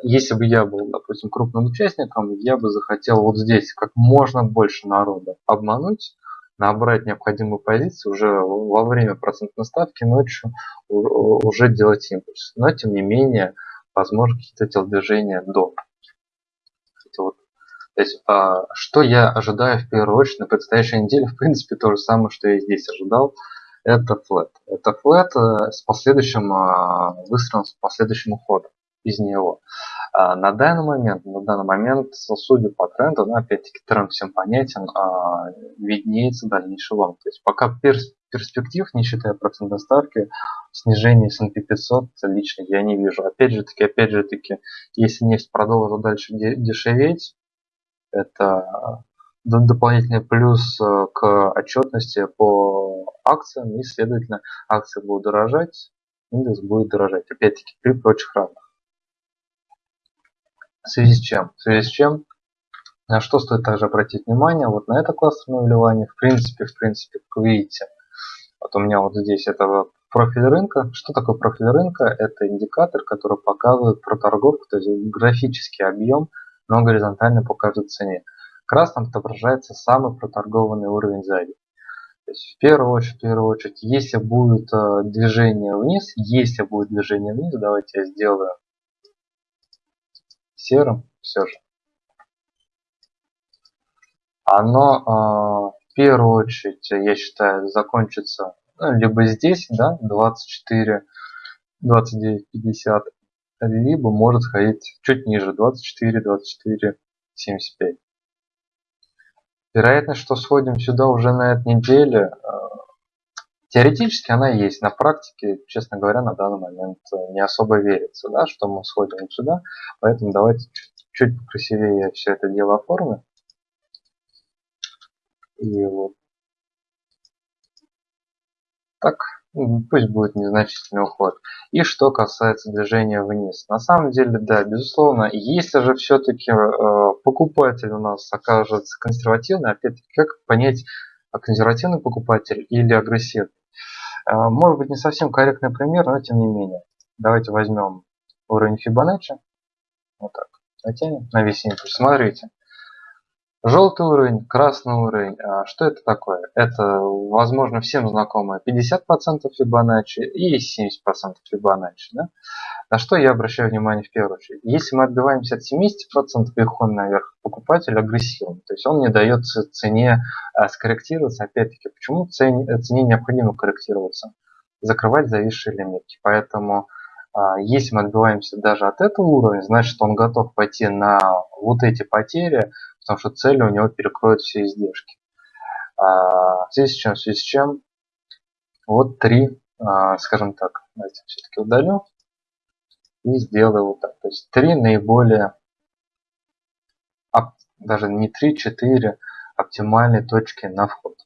если бы я был, допустим, крупным участником, я бы захотел вот здесь как можно больше народа обмануть, набрать необходимую позицию уже во время процентной ставки ночью уже делать импульс. Но тем не менее, возможно, какие-то телодвижения до. То есть, а, что я ожидаю в первую очередь на предстоящей неделе, в принципе, то же самое, что я здесь ожидал это flat. Это flat э, с последующим э, выстрелом, с последующим уходом из него. А на данный момент, на данный момент, судя по тренду, ну, опять-таки тренд всем понятен, виднеется дальнейший лонг. То есть пока перспектив, не считая процентной ставки, снижения S&P 500 лично я не вижу. Опять же таки, опять же таки, если нефть продолжит дальше дешеветь, это дополнительный плюс э, к отчетности по акциям, и, следовательно, акции будут дорожать, индекс будет дорожать, опять-таки, при прочих равных. В связи с чем? В связи с чем? На что стоит также обратить внимание? Вот на это кластерное вливание, в принципе, в принципе, как вы видите, вот у меня вот здесь это профиль рынка. Что такое профиль рынка? Это индикатор, который показывает проторговку, то есть графический объем, но горизонтально по каждой цене красном отображается самый проторгованный уровень сзади. То есть в первую очередь, в первую очередь, если будет э, движение вниз, если будет движение вниз, давайте я сделаю серым все же. Оно э, в первую очередь, я считаю, закончится ну, либо здесь, да, 24, 29, 50, либо может сходить чуть ниже, 24, 24, 75. Вероятность, что сходим сюда уже на этой неделе, э, теоретически она есть. На практике, честно говоря, на данный момент э, не особо верится, да, что мы сходим сюда. Поэтому давайте чуть покрасивее я все это дело оформлю. И вот так. Пусть будет незначительный уход. И что касается движения вниз. На самом деле, да, безусловно, если же все-таки э, покупатель у нас окажется консервативный, опять-таки, как понять, а консервативный покупатель или агрессивный? Э, может быть, не совсем корректный пример, но тем не менее. Давайте возьмем уровень Фибоначчи. Вот так. Натянем на весь импульс. Смотрите. Желтый уровень, красный уровень. А что это такое? Это, возможно, всем знакомое 50% Фибоначчи и 70% Фибоначчи. Да? На что я обращаю внимание в первую очередь. Если мы отбиваемся от 70% и уходим наверх, покупатель агрессивный. То есть он не дает цене а, скорректироваться. Опять-таки, почему цене, цене необходимо корректироваться? Закрывать зависшие лимитки. Поэтому а, если мы отбиваемся даже от этого уровня, значит он готов пойти на вот эти потери, потому что цель у него перекроет все издержки. А, в связи с чем? В связи с чем? Вот три, а, скажем так, давайте все-таки удалю и сделаю вот так. То есть три наиболее даже не 3-4 оптимальные точки на вход.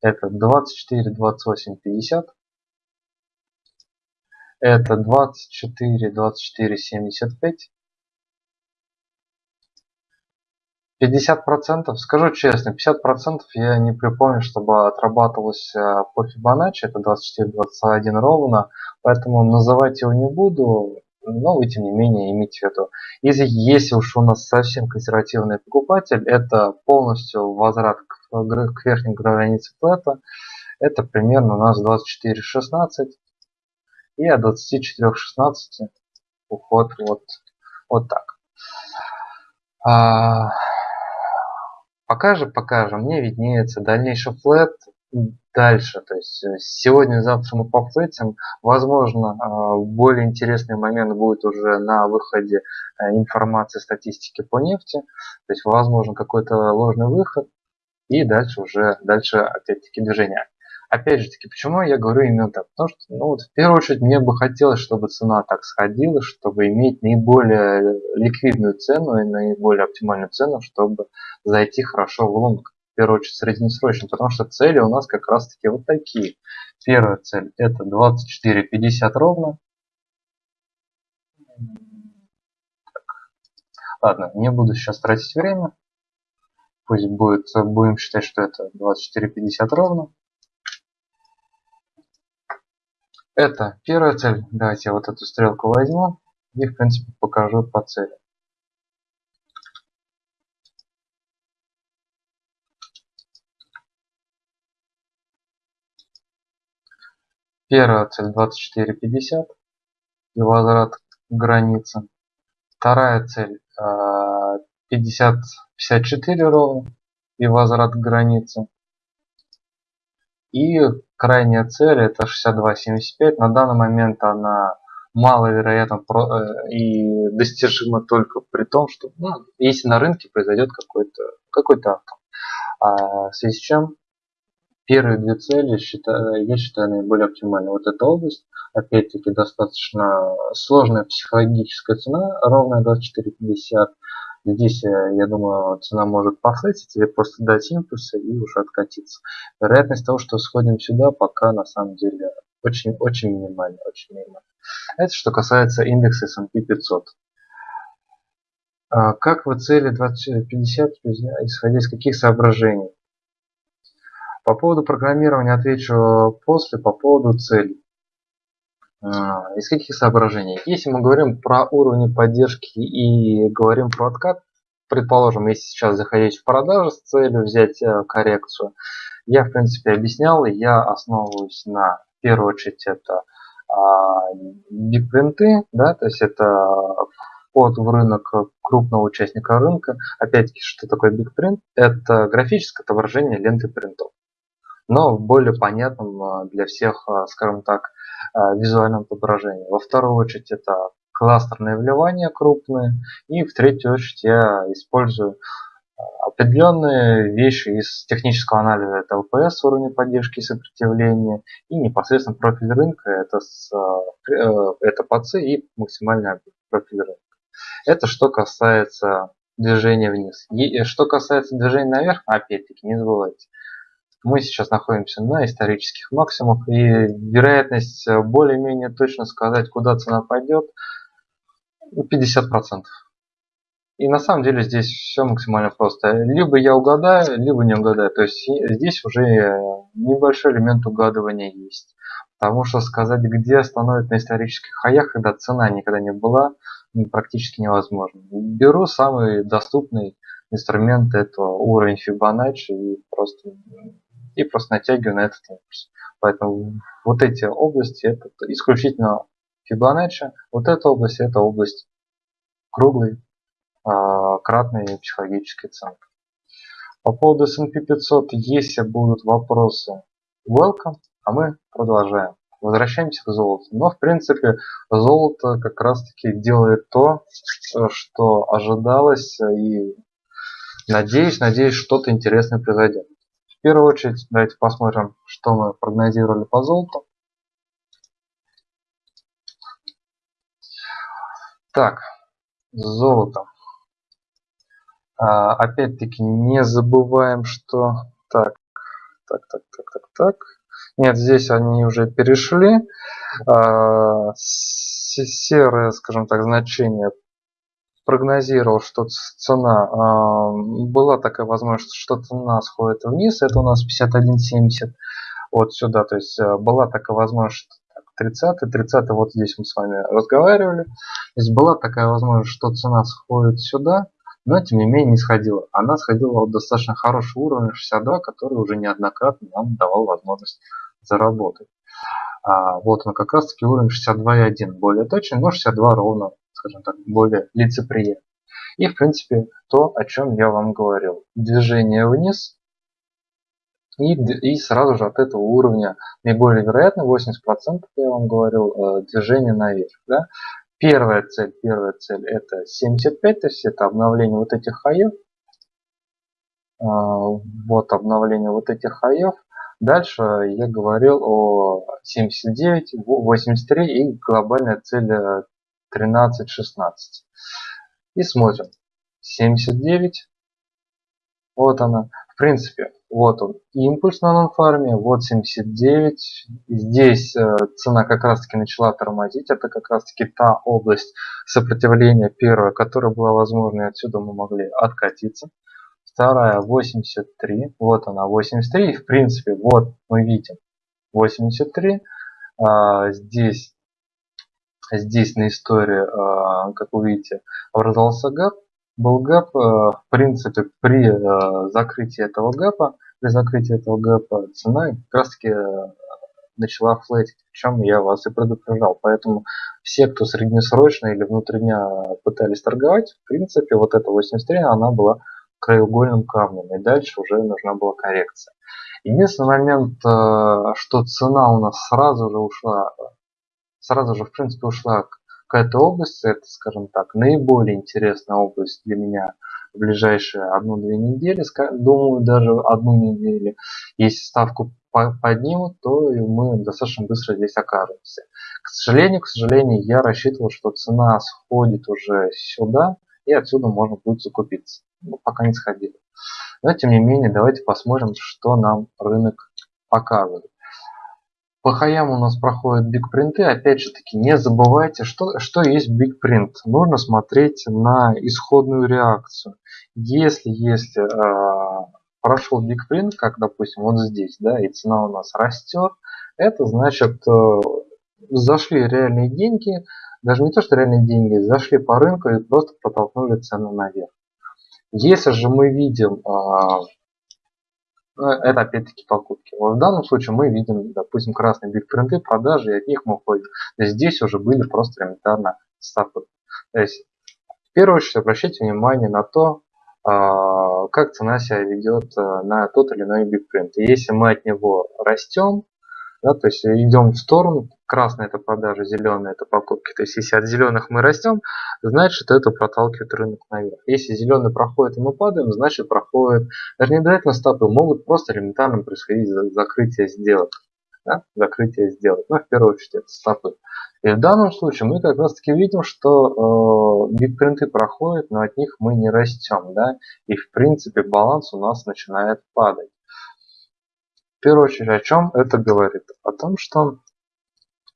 Это 24, 28, 50. Это 24, 24, 75. 50%, скажу честно, 50% я не припомню, чтобы отрабатывалось э, по Fibonacci, это 24-21 ровно, поэтому называть его не буду, но вы тем не менее имейте в виду. Если, если уж у нас совсем консервативный покупатель, это полностью возврат к, к верхней границе флета, это примерно у нас 24-16 и от 24-16 уход вот, вот так. А, Пока же, пока же мне виднеется дальнейший флет дальше. То есть э, сегодня-завтра мы пофлетим. Возможно, а, более интересный момент будет уже на выходе э, информации, статистики по нефти. То есть возможно какой-то ложный выход. И дальше уже, дальше опять-таки движение опять же таки, почему я говорю именно так? Потому что, ну вот, в первую очередь, мне бы хотелось, чтобы цена так сходила, чтобы иметь наиболее ликвидную цену и наиболее оптимальную цену, чтобы зайти хорошо в лонг. В первую очередь, среднесрочно, потому что цели у нас как раз таки вот такие. Первая цель это 24.50 ровно. Ладно, не буду сейчас тратить время. Пусть будет, будем считать, что это 24.50 ровно. Это первая цель. Давайте я вот эту стрелку возьму и в принципе покажу по цели. Первая цель 24.50 и возврат к границе. Вторая цель 50, а, 54 ровно и возврат к границе. И крайняя цель это 62.75. На данный момент она маловероятно э, и достижима только при том, что ну, если на рынке произойдет какой-то какой-то атом. А в связи с чем первые две цели считаю, я считаю наиболее оптимальной. Вот эта область, опять-таки, достаточно сложная психологическая цена, ровная 24.50. Здесь, э, я думаю, цена может пофлетить или просто дать импульсы и уже откатиться. Вероятность того, что сходим сюда, пока на самом деле очень, очень минимальна. Очень минимальна. Это что касается индекса S&P 500. А как вы цели 2050, исходя из каких соображений? По поводу программирования отвечу после, по поводу целей. А, из каких соображений? Если мы говорим про уровни поддержки и говорим про откат, предположим, если сейчас заходить в продажу с целью взять э, коррекцию, я в принципе объяснял, я основываюсь на, в первую очередь, это бигпринты, да, то есть это вход в рынок крупного участника рынка. Опять-таки, что такое бигпринт? Это графическое отображение ленты принтов, но в более понятном а, для всех, а, скажем так, Э, визуальном отображении. Во вторую очередь это кластерные вливания крупные. И в третью очередь я использую э, определенные вещи из технического анализа. Это ЛПС уровня поддержки и сопротивления. И непосредственно профиль рынка. Это, с, э, это ПАЦИ и максимальный профиль рынка. Это что касается движения вниз. И что касается движения наверх, опять-таки не забывайте, мы сейчас находимся на исторических максимумах и вероятность э, более-менее точно сказать, куда цена пойдет, 50%. И на самом деле здесь все максимально просто. Либо я угадаю, либо не угадаю. То есть здесь уже небольшой элемент угадывания есть. Потому что сказать, где остановить на исторических хаях, когда цена никогда не была, практически невозможно. Беру самый доступный инструмент, это уровень Fibonacci и просто и просто натягиваю на этот импульс. Поэтому вот эти области это исключительно Фибоначчи, вот эта область это область круглой, э, кратной психологической центр. По поводу S&P 500, если будут вопросы, welcome, а мы продолжаем. Возвращаемся к золоту. Но в принципе золото как раз таки делает то, что ожидалось и надеюсь, надеюсь, что-то интересное произойдет. В первую очередь давайте посмотрим, что мы прогнозировали по золоту. Так, золото. А, опять-таки не забываем, что... Так, так, так, так, так, так. Нет, здесь они уже перешли. А, серое, скажем так, значение прогнозировал, что цена, а, была такая возможность, что цена сходит вниз, это у нас 51.70 вот сюда, то есть а, была такая возможность, 30 30 вот здесь мы с вами разговаривали, то есть была такая возможность, что цена сходит сюда, но тем не менее не сходила. Она сходила вот достаточно хороший уровень 62, который уже неоднократно нам давал возможность заработать. А, вот он как раз таки уровень 62.1, более точный, но 62 ровно скажем так, более лицеприятно. И, в принципе, то, о чем я вам говорил. Движение вниз и, и сразу же от этого уровня наиболее вероятно 80% я вам говорил э, движение наверх. Да? Первая цель, первая цель это 75, то есть это обновление вот этих хаев. А, вот обновление вот этих хаев. Дальше я говорил о 79, 83 и глобальная цель э, 13, 16. И смотрим. 79. Вот она. В принципе, вот он импульс на нонфарме, вот 79. Здесь э, цена как раз таки начала тормозить. Это как раз таки та область сопротивления первая, которая была возможна, и отсюда мы могли откатиться. Вторая 83, вот она 83, и в принципе вот мы видим 83. А, здесь здесь на истории, а, как вы видите, образовался гэп. Был гэп, а, в принципе, при а, закрытии этого гэпа, при закрытии этого гэпа цена как раз таки начала флетить, чем я вас и предупреждал. Поэтому все, кто среднесрочно или внутри дня пытались торговать, в принципе, вот эта 83, она была краеугольным камнем, и дальше уже нужна была коррекция. Единственный момент, что цена у нас сразу же ушла сразу же, в принципе, ушла к этой области. Это, скажем так, наиболее интересная область для меня в ближайшие одну-две недели, думаю, даже одну неделю. Если ставку поднимут, то мы достаточно быстро здесь окажемся. К сожалению, к сожалению, я рассчитывал, что цена сходит уже сюда, и отсюда можно будет закупиться. Но пока не сходила. Но тем не менее, давайте посмотрим, что нам рынок показывает. По хаям у нас проходят бигпринты. Опять же таки, не забывайте, что, что есть бигпринт. Нужно смотреть на исходную реакцию. Если, если э, прошел бигпринт, как допустим вот здесь, да, и цена у нас растет, это значит э, зашли реальные деньги, даже не то, что реальные деньги, зашли по рынку и просто протолкнули цену наверх. Если же мы видим э, это опять-таки покупки. Вот в данном случае мы видим, допустим, красные бигпринты, продажи, и от них мы уходим. Здесь уже были просто элементарно стопы. То есть, в первую очередь, обращайте внимание на то, а, как цена себя ведет а, на тот или иной бигпринт. И если мы от него растем, да, то есть идем в сторону, красная это продажа, зеленая это покупки. То есть если от зеленых мы растем, значит это проталкивает рынок наверх. Если зеленый проходит и мы падаем, значит проходит, даже не обязательно стопы, могут просто элементарно происходить закрытие сделок. Да? Закрытие сделок. Ну, в первую очередь это стопы. И в данном случае мы как раз таки видим, что э, бигпринты проходят, но от них мы не растем. Да? И в принципе баланс у нас начинает падать первую очередь о чем это говорит? О том, что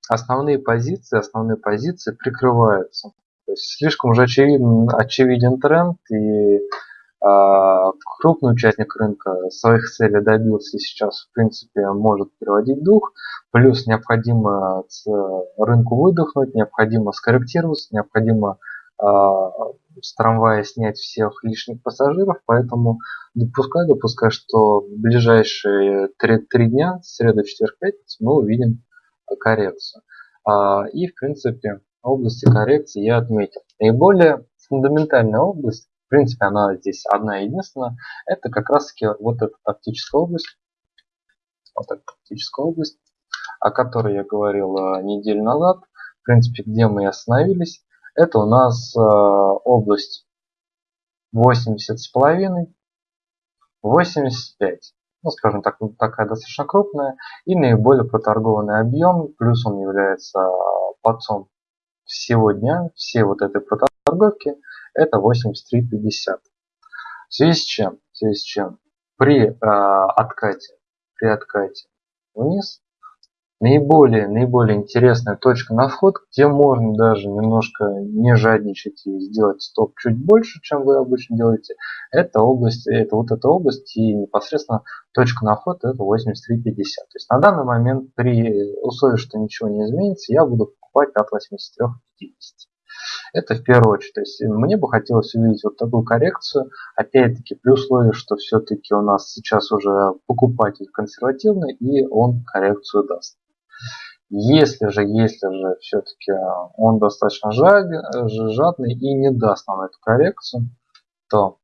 основные позиции, основные позиции прикрываются. То есть слишком уже очевиден, очевиден тренд и а, крупный участник рынка своих целей добился и сейчас в принципе может переводить дух. Плюс необходимо рынку выдохнуть, необходимо скорректироваться, необходимо с трамвая снять всех лишних пассажиров, поэтому допускаю, допускаю, что в ближайшие три, три дня, среда, четверг, пятница, мы увидим коррекцию. А, и, в принципе, области коррекции я отметил. Наиболее фундаментальная область, в принципе, она здесь одна единственная, это как раз таки вот эта тактическая область, вот эта тактическая область, о которой я говорил э, неделю назад, в принципе, где мы остановились, это у нас э, область 80 с половиной, 85. Ну, скажем так, такая достаточно крупная и наиболее проторгованный объем, плюс он является подцом всего дня, все вот этой проторговки, это 83.50. В связи с чем? В связи с чем? При э, откате, при откате вниз наиболее, наиболее интересная точка на вход, где можно даже немножко не жадничать и сделать стоп чуть больше, чем вы обычно делаете, это область, это вот эта область и непосредственно точка на вход это 83.50. То есть на данный момент при условии, что ничего не изменится, я буду покупать от 83.50. Это в первую очередь. То есть мне бы хотелось увидеть вот такую коррекцию. Опять-таки при условии, что все-таки у нас сейчас уже покупатель консервативный и он коррекцию даст. Если же, если же все-таки он достаточно жадный и не даст нам эту коррекцию, то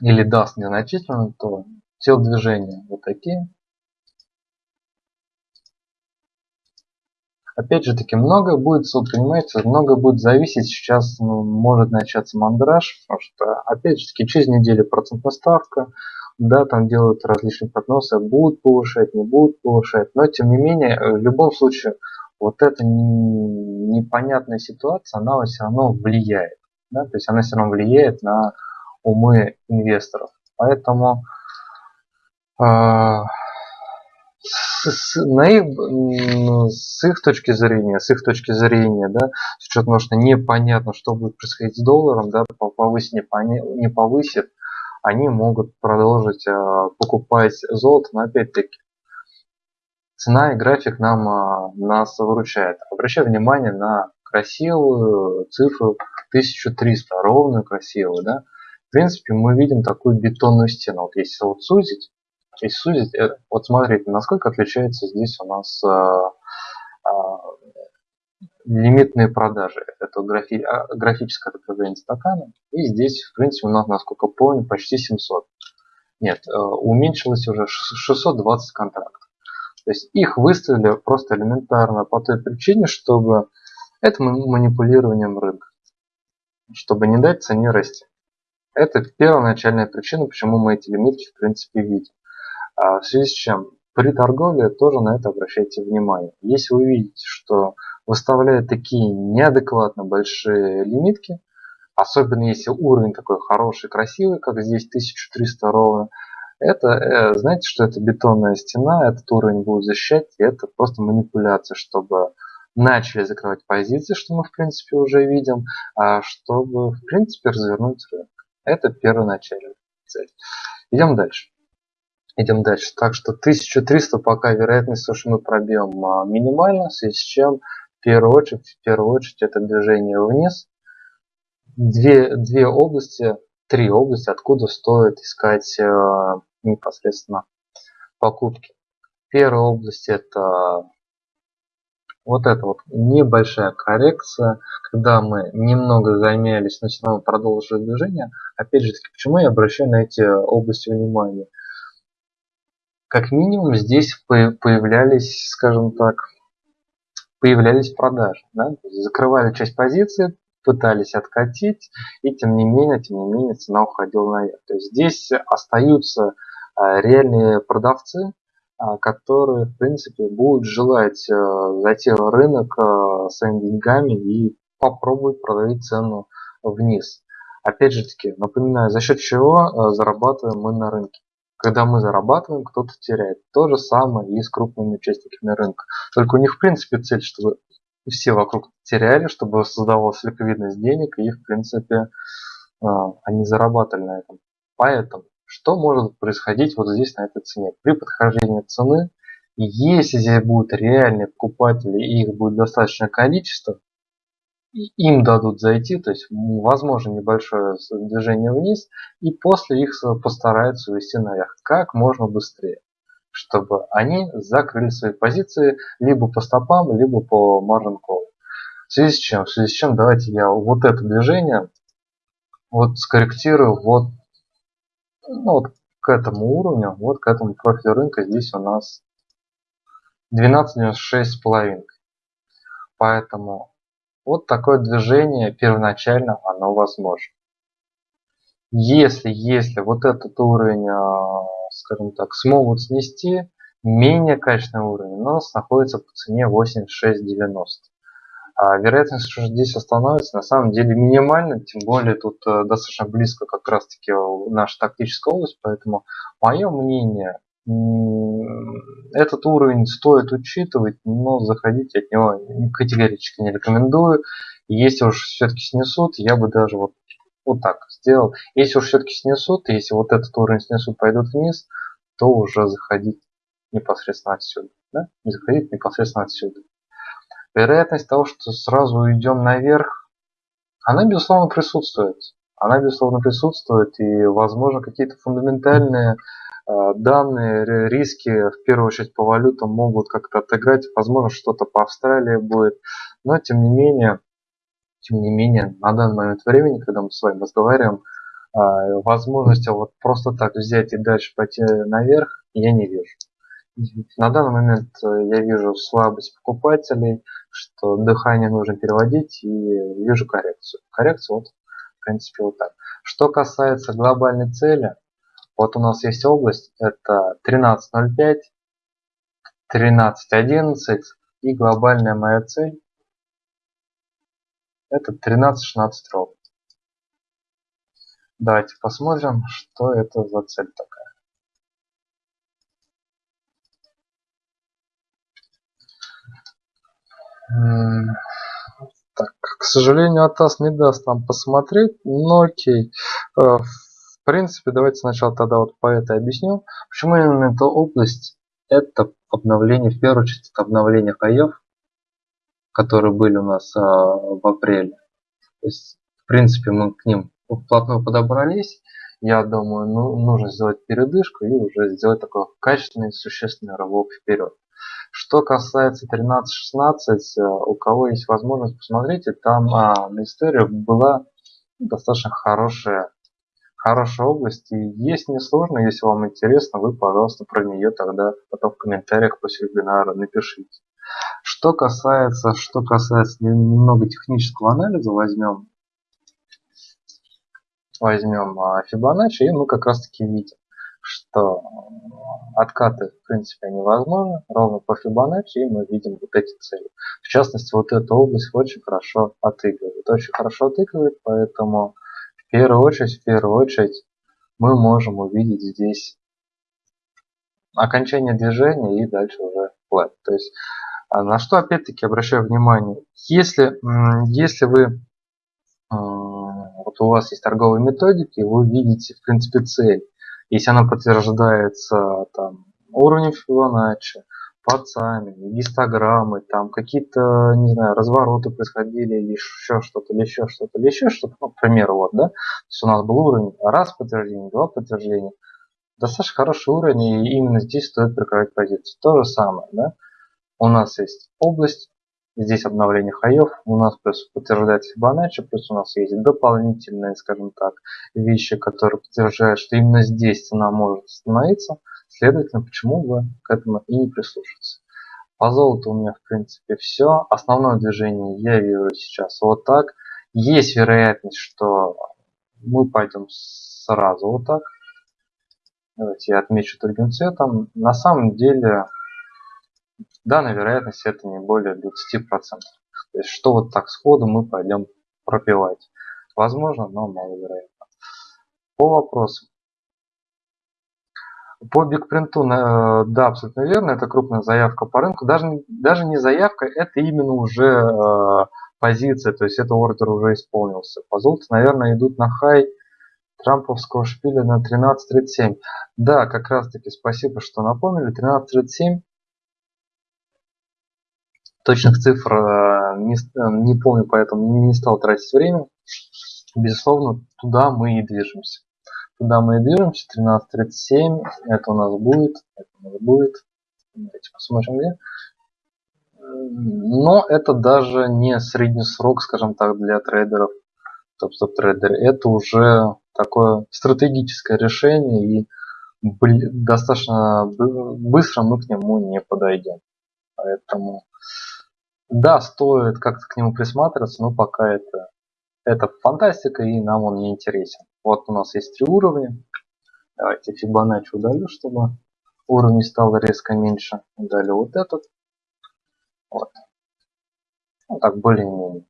или даст незначительно, то телодвижения вот такие. Опять же таки, много будет, понимаете, много будет зависеть. Сейчас ну, может начаться мандраж, потому что, опять же таки, через неделю процентная ставка, да, там делают различные прогнозы, будут повышать, не будут повышать, но тем не менее, в любом случае, вот эта непонятная ситуация, она все равно влияет, да, то есть она все равно влияет на умы инвесторов. Поэтому э, с, с, на их, с их точки зрения, с их точки зрения, да, с учетом того, что непонятно, что будет происходить с долларом, да, повысит, не, не повысит, они могут продолжить э, покупать золото, но опять-таки цена и график нам э, нас выручает. Обращаю внимание на красивую цифру 1300, ровную красивую, да. В принципе, мы видим такую бетонную стену. Вот если вот сузить, если сузить, э, вот смотрите, насколько отличается здесь у нас лимитные продажи. Это графи, а, графическое отображение стакана. И здесь, в принципе, у нас, насколько помню, почти 700. Нет, э, уменьшилось уже 620 контрактов. То есть их выставили просто элементарно по той причине, чтобы это манипулированием рынка. Чтобы не дать цене расти. Это первоначальная причина, почему мы эти лимитки в принципе видим. А в связи с чем при торговле тоже на это обращайте внимание. Если вы видите, что выставляют такие неадекватно большие лимитки, особенно если уровень такой хороший, красивый, как здесь 1300 ровно, это, э, знаете, что это бетонная стена, этот уровень будет защищать, и это просто манипуляция, чтобы начали закрывать позиции, что мы в принципе уже видим, а чтобы в принципе развернуть рынок. Это первоначальная цель. Идем дальше. Идем дальше. Так что 1300 пока вероятность, что мы пробьем а, минимально, в связи с чем в первую очередь, в первую очередь это движение вниз. Две, две области, три области, откуда стоит искать э, непосредственно покупки. Первая область это вот эта вот небольшая коррекция, когда мы немного замялись, но продолжили движение. Опять же таки, почему я обращаю на эти области внимание? Как минимум здесь появлялись, скажем так, появлялись продажи. Да? Закрывали часть позиции, пытались откатить, и тем не менее, тем не менее цена уходила наверх. То есть здесь остаются а, реальные продавцы, а, которые в принципе будут желать а, зайти в рынок своими деньгами и попробовать продавить цену вниз. Опять же таки, напоминаю, за счет чего зарабатываем мы на рынке. Когда мы зарабатываем, кто-то теряет. То же самое и с крупными участниками рынка. Только у них в принципе цель, чтобы все вокруг теряли, чтобы создавалась ликвидность денег, и в принципе а, они зарабатывали на этом. Поэтому, что может происходить вот здесь на этой цене? При подхождении цены, если здесь будут реальные покупатели и их будет достаточное количество, им дадут зайти, то есть возможно небольшое движение вниз, и после их постараются увести наверх как можно быстрее, чтобы они закрыли свои позиции либо по стопам, либо по margin call. В связи с чем? В связи с чем давайте я вот это движение вот скорректирую вот, ну, вот к этому уровню, вот к этому профилю рынка здесь у нас 12.96,5. Поэтому вот такое движение первоначально оно возможно. Если, если вот этот уровень, а, скажем так, смогут снести, менее качественный уровень у нас находится по цене 86.90. А вероятность, что здесь остановится, на самом деле минимальна, тем более тут э, достаточно близко как раз-таки наша тактическая область, поэтому мое мнение, этот уровень стоит учитывать, но заходить от него категорически не рекомендую. Если уж все-таки снесут, я бы даже вот, вот так сделал. Если уж все-таки снесут, если вот этот уровень снесут, пойдут вниз, то уже заходить непосредственно отсюда. Да? Заходить непосредственно отсюда. Вероятность того, что сразу уйдем наверх, она безусловно присутствует. Она безусловно присутствует и возможно какие-то фундаментальные данные риски, в первую очередь по валютам, могут как-то отыграть. Возможно, что-то по Австралии будет. Но, тем не менее, тем не менее, на данный момент времени, когда мы с вами разговариваем, э, возможности вот просто так взять и дальше пойти наверх я не вижу. На данный момент э, я вижу слабость покупателей, что дыхание нужно переводить и вижу коррекцию. Коррекцию вот, в принципе, вот так. Что касается глобальной цели, вот у нас есть область, это 13.05, 13.11 и глобальная моя цель это 13.16 ровно. Давайте посмотрим, что это за цель такая. Так, к сожалению, Атас не даст нам посмотреть, но окей. Э, в принципе, давайте сначала тогда вот по этой объясню. Почему именно эта область? Это обновление, в первую очередь, это обновление хаев, которые были у нас а, в апреле. То есть, в принципе, мы к ним вплотную подобрались. Я думаю, ну, нужно сделать передышку и уже сделать такой качественный, существенный рывок вперед. Что касается 13-16, а, у кого есть возможность, посмотрите, там а, на истории была достаточно хорошая хорошая область и есть несложно, если вам интересно, вы, пожалуйста, про нее тогда потом в комментариях после вебинара напишите. Что касается, что касается немного технического анализа, возьмем, возьмем а, Fibonacci, и мы как раз таки видим, что откаты, в принципе, невозможны, ровно по Fibonacci, и мы видим вот эти цели. В частности, вот эта область очень хорошо отыгрывает, очень хорошо отыгрывает, поэтому первую очередь, в первую очередь мы можем увидеть здесь окончание движения и дальше уже flat. То есть а, на что опять-таки обращаю внимание, если, если вы вот у вас есть торговые методики, вы видите в принципе цель. Если она подтверждается там, уровнем Фибоначчи, пацами, гистограммы, там какие-то, не знаю, развороты происходили, или еще что-то, или еще что-то, или еще что-то, ну, к примеру, вот, да, то есть у нас был уровень раз подтверждение, два подтверждения, достаточно хороший уровень, и именно здесь стоит прикрывать позицию. То же самое, да, у нас есть область, здесь обновление хаев, у нас плюс подтверждается Fibonacci, плюс у нас есть дополнительные, скажем так, вещи, которые подтверждают, что именно здесь цена может остановиться, Следовательно, почему бы к этому и не прислушаться. По золоту у меня в принципе все. Основное движение я вижу сейчас вот так. Есть вероятность, что мы пойдем сразу вот так. Давайте я отмечу другим цветом. На самом деле данная вероятность это не более 20%. То есть что вот так сходу мы пойдем пропивать. Возможно, но маловероятно. По вопросу. По бигпринту, э, да, абсолютно верно, это крупная заявка по рынку. Даже, даже не заявка, это именно уже э, позиция, то есть это ордер уже исполнился. По золоту, наверное, идут на хай трамповского шпиля на 13.37. Да, как раз таки спасибо, что напомнили. 13.37. Точных цифр э, не, не помню, поэтому не стал тратить время. Безусловно, туда мы и движемся. Туда мы движемся. 13.37. Это у нас будет. Это у нас будет. Давайте посмотрим где. Но это даже не средний срок, скажем так, для трейдеров. Топ-стоп трейдеры. Это уже такое стратегическое решение и достаточно быстро мы к нему не подойдем. Поэтому да, стоит как-то к нему присматриваться, но пока это, это фантастика и нам он не интересен. Вот у нас есть три уровня. Давайте Fibonacci удалю, чтобы уровень стал резко меньше. Удалю вот этот. Вот. Ну, так, более-менее.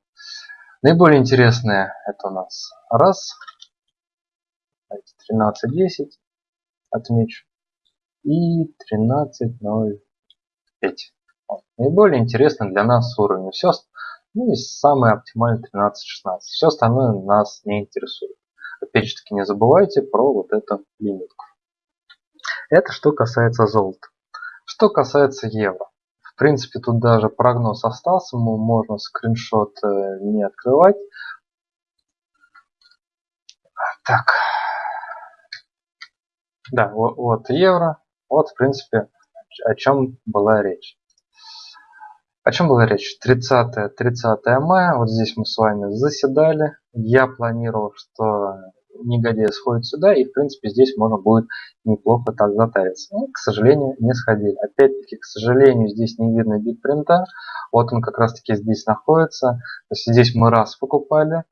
Наиболее интересное это у нас раз, 13.10 отмечу и 13.05. Вот. Наиболее интересно для нас уровень. Все, ну и самый оптимальный 13.16. Все остальное нас не интересует. Опять же таки не забывайте про вот эту лимитку. Это что касается золота. Что касается евро. В принципе, тут даже прогноз остался, можно скриншот э, не открывать. Так. Да, вот, вот евро. Вот, в принципе, о чем была речь. О чем была речь? 30, 30 мая, вот здесь мы с вами заседали. Я планировал, что негодяй сходит сюда, и в принципе здесь можно будет неплохо так затариться. Но, к сожалению, не сходили. Опять-таки, к сожалению, здесь не видно битпринта. Вот он как раз таки здесь находится. То есть здесь мы раз покупали,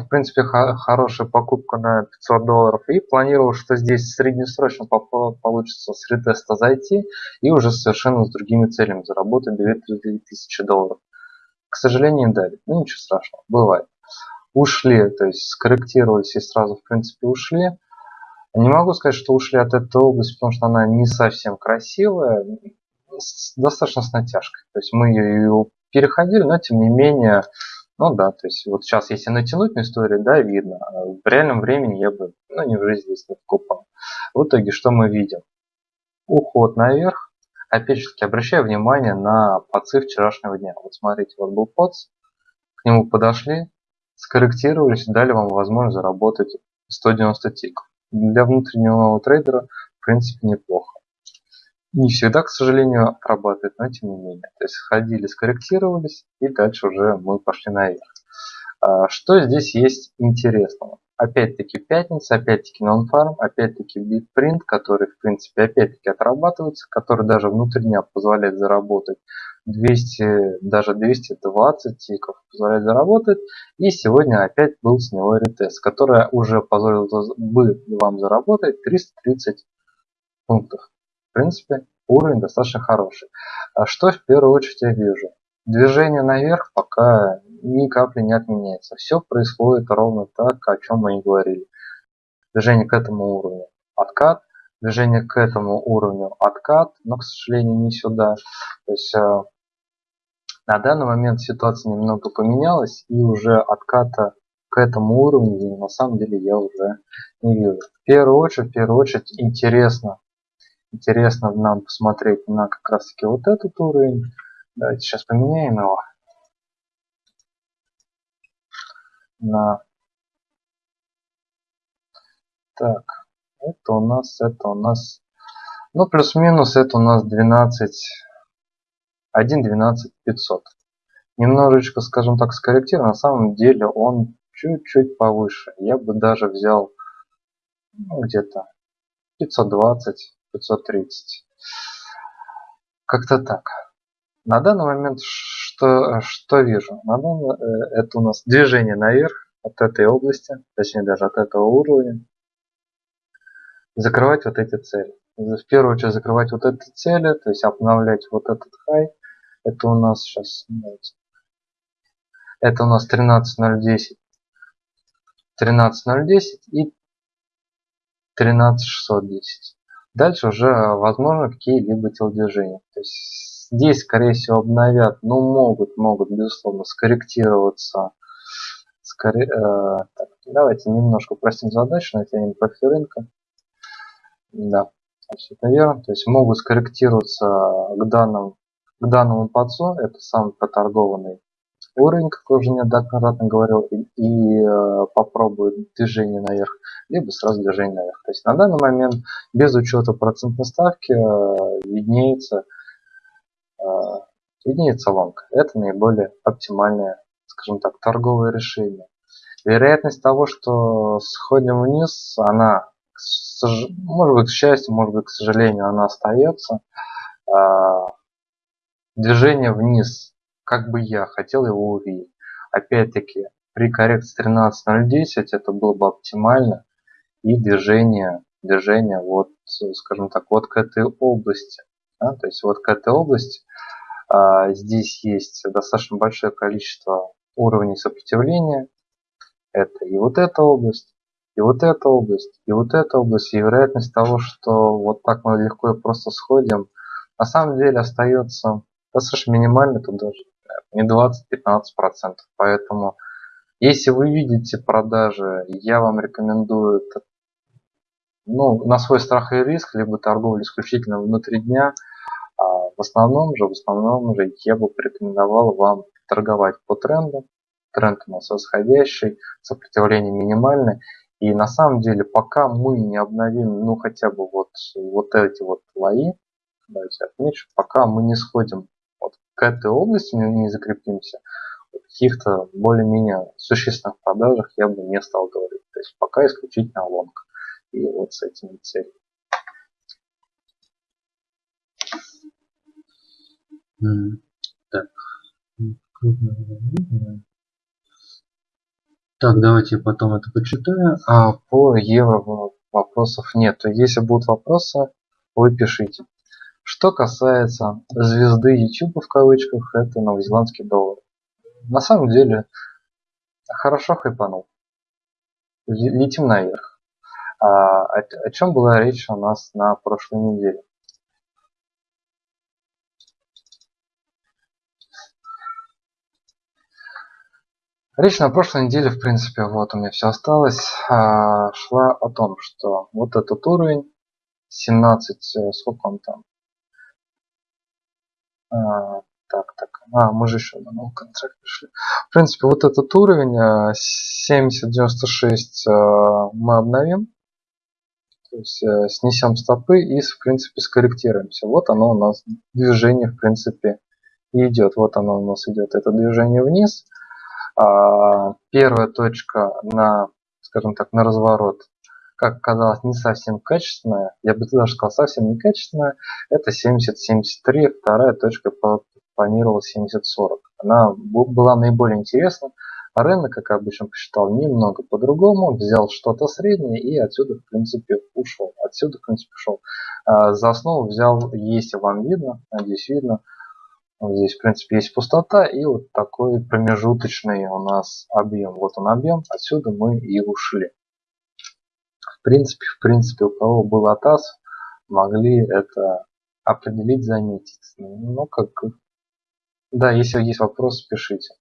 в принципе, хорошая покупка на 500 долларов. И планировал, что здесь среднесрочно получится с ретеста зайти и уже совершенно с другими целями заработать 2000 долларов. К сожалению, не дали. Ну, ничего страшного, бывает. Ушли, то есть скорректировались и сразу, в принципе, ушли. Не могу сказать, что ушли от этой области, потому что она не совсем красивая, достаточно с натяжкой. То есть мы ее переходили, но тем не менее ну да, то есть вот сейчас, если натянуть на историю, да, видно. А в реальном времени я бы, ну, не в жизни здесь не покупал. В итоге, что мы видим? Уход наверх. Опять же обращаю внимание на подцы вчерашнего дня. Вот смотрите, вот был подс, к нему подошли, скорректировались, дали вам возможность заработать 190 тиков. Для внутреннего трейдера, в принципе, неплохо не всегда, к сожалению, отрабатывает, но тем не менее. То есть ходили, скорректировались, и дальше уже мы пошли наверх. А, что здесь есть интересного? Опять-таки пятница, опять-таки non-farm, опять-таки bitprint, который в принципе опять-таки отрабатывается, который даже внутренне позволяет заработать 200, даже 220 тиков позволяет заработать. И сегодня опять был с него ретест, который уже позволил бы вам заработать 330 пунктов принципе, уровень достаточно хороший. А что в первую очередь я вижу? Движение наверх пока ни капли не отменяется. Все происходит ровно так, о чем мы и говорили. Движение к этому уровню откат, движение к этому уровню откат, но, к сожалению, не сюда. То есть э, на данный момент ситуация немного поменялась, и уже отката к этому уровню на самом деле я уже не вижу. В первую очередь, в первую очередь интересно интересно нам посмотреть на как раз таки вот этот уровень. Давайте сейчас поменяем его. На. Так это у нас это у нас. Ну плюс-минус это у нас 12 1 12 500 немножечко скажем так скорректирован на самом деле он чуть-чуть повыше. Я бы даже взял ну, где-то 520 530. Как-то так. На данный момент что, что вижу? На данный, э, это у нас движение наверх от этой области, точнее даже от этого уровня. Закрывать вот эти цели. В первую очередь закрывать вот эти цели, то есть обновлять вот этот хай. Это у нас сейчас это у нас 13.010 13.010 и 13.610 Дальше уже возможно какие-либо телодвижения. То есть здесь, скорее всего, обновят, но ну, могут, могут, безусловно, скорректироваться. Скорее, э, так, давайте немножко упростим задачу, натянем профиль рынка. Да, это верно. То есть могут скорректироваться к данному, к данному подсу, это самый проторгованный уровень, как я уже неоднократно говорил, и, и э, попробует движение наверх, либо сразу движение наверх. То есть на данный момент без учета процентной ставки э, виднеется, э, виднеется лонг. Это наиболее оптимальное, скажем так, торговое решение. Вероятность того, что сходим вниз, она, может быть, к счастью, может быть, к сожалению, она остается. Э, движение вниз как бы я хотел его увидеть. Опять-таки, при коррекции 13.010 это было бы оптимально. И движение, движение вот, скажем так, вот к этой области. Да, то есть вот к этой области А, здесь есть достаточно большое количество уровней сопротивления. Это и вот эта область, и вот эта область, и вот эта область. И вероятность того, что вот так мы легко и просто сходим, на самом деле остается достаточно минимальной, тут даже не 20-15%. Поэтому если вы видите продажи, я вам рекомендую ну, на свой страх и риск, либо торговлю исключительно внутри дня, а в основном же, в основном же я бы порекомендовал вам торговать по тренду. Тренд у нас восходящий, сопротивление минимальное. И на самом деле, пока мы не обновим, ну хотя бы вот, вот эти вот лои, давайте отмечу, пока мы не сходим к этой области, не, не закрепимся, каких-то более-менее существенных продажах я бы не стал говорить. То есть пока исключительно лонг. И вот с этими целями. Так. Так, давайте я потом это почитаю. А по евро вопросов нет. Если будут вопросы, вы пишите. Что касается звезды YouTube в кавычках, это новозеландский доллар. На самом деле, хорошо хайпанул. Летим наверх. А, о, о чем была речь у нас на прошлой неделе? Речь на прошлой неделе, в принципе, вот у меня все осталось, а, шла о том, что вот этот уровень 17, э, сколько он там? А, так, так, а, мы же еще на новый контракт пришли. В принципе, вот этот уровень 70-96 э, мы обновим. То есть э, снесем стопы и, в принципе, скорректируемся. Вот оно у нас движение, в принципе, идет. Вот оно у нас идет, это движение вниз. А, первая точка на, скажем так, на разворот, как казалось, не совсем качественная, я бы даже сказал, совсем не качественная, это 70-73, вторая точка планировала 70-40. Она была наиболее интересна, а рынок, как обычно, посчитал немного по-другому, взял что-то среднее и отсюда, в принципе, ушел. Отсюда, в принципе, ушел. А, за основу взял, если вам видно, надеюсь, видно, Здесь, в принципе, есть пустота и вот такой промежуточный у нас объем. Вот он объем, отсюда мы и ушли. Принципе, в принципе, у кого был АТАС, могли это определить, заметить. Ну, как... Да, если есть вопросы, пишите.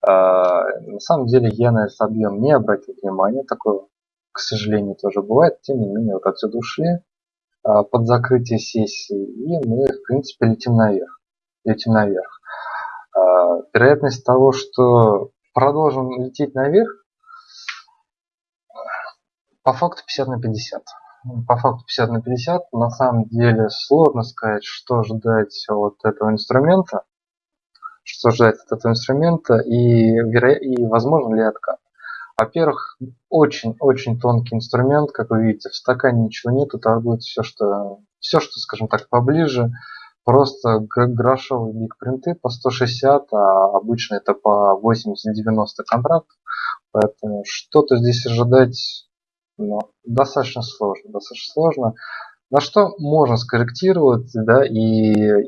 А, на самом деле я на этот объем не обратил внимания. Такое, к сожалению, тоже бывает. Тем не менее, вот отсюда ушли а, под закрытие сессии. И мы, в принципе, летим наверх летим наверх. А, вероятность того, что продолжим лететь наверх, по факту 50 на 50. По факту 50 на 50. На самом деле сложно сказать, что ждать от этого инструмента. Что ждать от этого инструмента и, веро... и возможно ли откат. Во-первых, очень-очень тонкий инструмент, как вы видите, в стакане ничего нету, торгует все, что, все, что, скажем так, поближе, просто грошовые биг-принты по 160, а обычно это по 80-90 контрактов. Поэтому что-то здесь ожидать ну, достаточно сложно. Достаточно сложно. На что можно скорректировать, да, и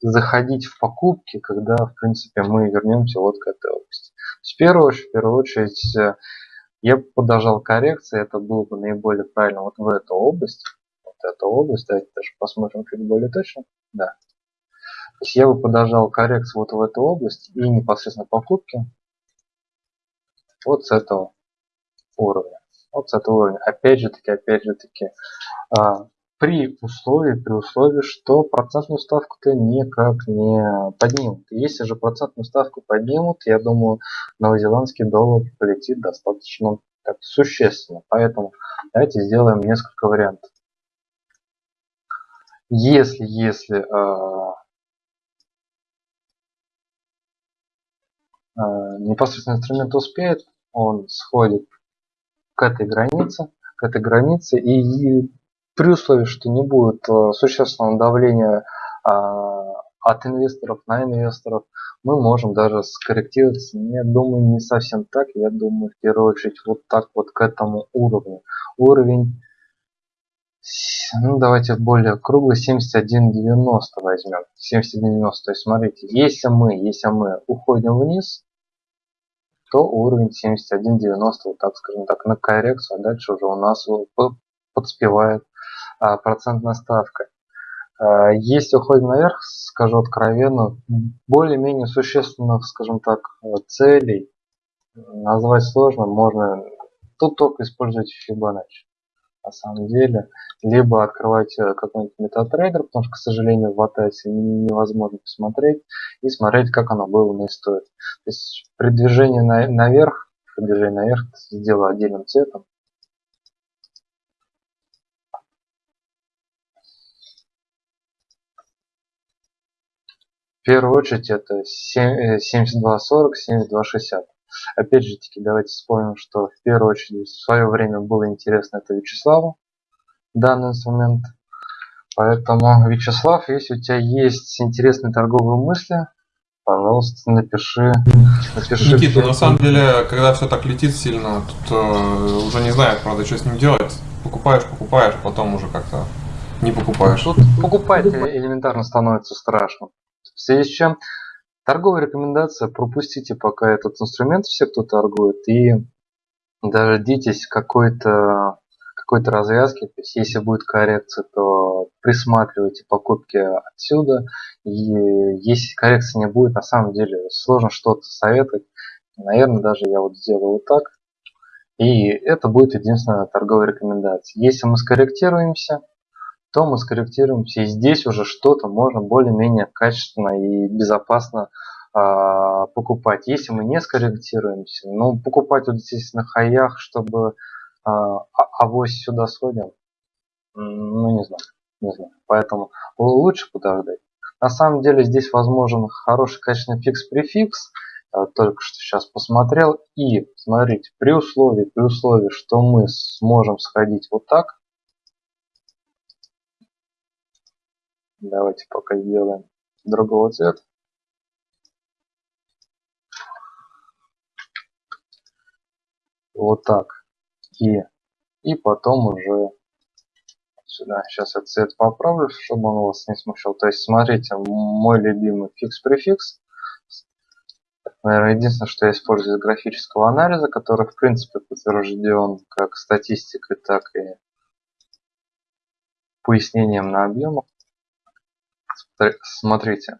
заходить в покупки, когда, в принципе, мы вернемся вот к этой области. В первую в первую очередь я бы подождал коррекции, это было бы наиболее правильно вот в эту область. Вот эту область, давайте даже посмотрим чуть более точно. Да. То есть я бы подождал коррекцию вот в эту область и непосредственно покупки вот с этого уровня. Вот с этого уровня. Опять же таки, опять же таки, а, при условии, при условии, что процентную ставку-то никак не поднимут. Если же процентную ставку поднимут, я думаю, новозеландский доллар полетит достаточно так, существенно. Поэтому давайте сделаем несколько вариантов. Если, если э, э, непосредственно инструмент успеет, он сходит к этой границе, к этой границе. И при условии, что не будет э, существенного давления э, от инвесторов на инвесторов, мы можем даже скорректироваться, я думаю, не совсем так, я думаю, в первую очередь, вот так вот к этому уровню. Уровень ну давайте более круглый 71.90 возьмем. 71.90 то есть смотрите если мы если мы уходим вниз то уровень 71.90 вот так скажем так на коррекцию а дальше уже у нас подспевает а, процентная ставка. А, если уходим наверх скажу откровенно более-менее существенных скажем так целей назвать сложно можно тут только использовать Fibonacci на самом деле либо открывать э, какой-нибудь метатрейдер, потому что, к сожалению, в ATS невозможно посмотреть и смотреть, как оно было на истории. То есть при движении на, наверх, при наверх сделаю отдельным цветом. В первую очередь это 72.40, 72.60. Опять же таки, давайте вспомним, что в первую очередь в свое время было интересно это Вячеславу данный инструмент. Поэтому, Вячеслав, если у тебя есть интересные торговые мысли, пожалуйста, напиши. напиши Никита, на самом деле, когда все так летит сильно, тут э, уже не знаю, правда, что с ним делать. Покупаешь, покупаешь, потом уже как-то не покупаешь. Тут покупать элементарно становится страшно. В связи с чем торговая рекомендация, пропустите пока этот инструмент, все, кто торгует, и дождитесь какой-то какой-то развязки. То есть если будет коррекция, то присматривайте покупки отсюда. И если коррекции не будет, на самом деле сложно что-то советовать. Наверное, даже я вот сделаю вот так. И это будет единственная торговая рекомендация. Если мы скорректируемся, то мы скорректируемся. И здесь уже что-то можно более-менее качественно и безопасно э, покупать. Если мы не скорректируемся, ну, покупать вот здесь на хаях, чтобы а авось сюда сходим? Ну, не знаю, не знаю. Поэтому лучше подождать. На самом деле здесь возможен хороший качественный фикс-префикс. Только что сейчас посмотрел. И смотрите, при условии, при условии, что мы сможем сходить вот так. Давайте пока сделаем другого цвета. Вот так и, и потом уже сюда. Сейчас я цвет поправлю, чтобы он вас не смущал. То есть, смотрите, мой любимый фикс-префикс. Наверное, единственное, что я использую из графического анализа, который, в принципе, подтвержден как статистикой, так и пояснением на объемах. Смотрите,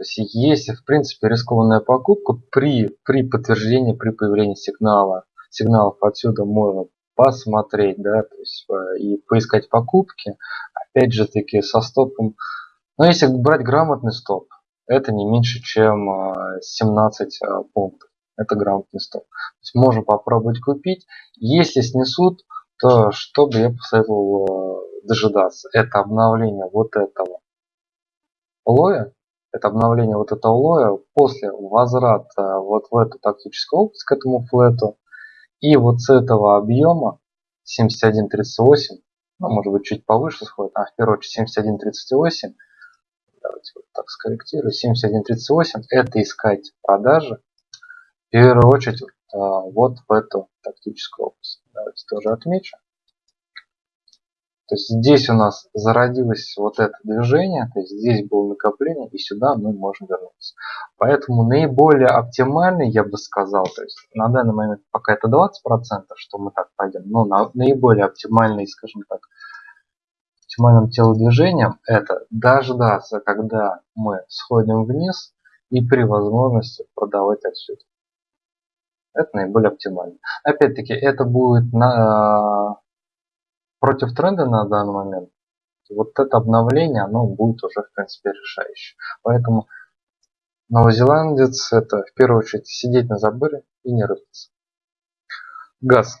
то есть если, в принципе, рискованная покупка при, при подтверждении, при появлении сигнала сигналов отсюда можно посмотреть, да, то есть э, и поискать покупки, опять же таки со стопом. Но если брать грамотный стоп, это не меньше, чем 17 э, э, пунктов. Это грамотный стоп. То есть можно попробовать купить. Если снесут, то что бы я посоветовал дожидаться? Это обновление вот этого лоя. Это обновление вот этого лоя после возврата вот в эту тактическую область к этому флету и вот с этого объема 71.38, ну, может быть, чуть повыше сходит, а в первую очередь 71.38, давайте вот так скорректирую, 71.38, это искать продажи, в первую очередь вот в эту тактическую область. Давайте тоже отмечу. То есть здесь у нас зародилось вот это движение, то есть здесь было накопление, и сюда мы можем вернуться. Поэтому наиболее оптимальный, я бы сказал, то есть на данный момент пока это 20%, что мы так пойдем, но на, наиболее оптимальный, скажем так, оптимальным телодвижением это дождаться, когда мы сходим вниз и при возможности продавать отсюда. Это наиболее оптимально. Опять-таки, это будет на, против тренда на данный момент, вот это обновление, оно будет уже в принципе решающее. Поэтому новозеландец это в первую очередь сидеть на заборе и не рыпаться. Газ.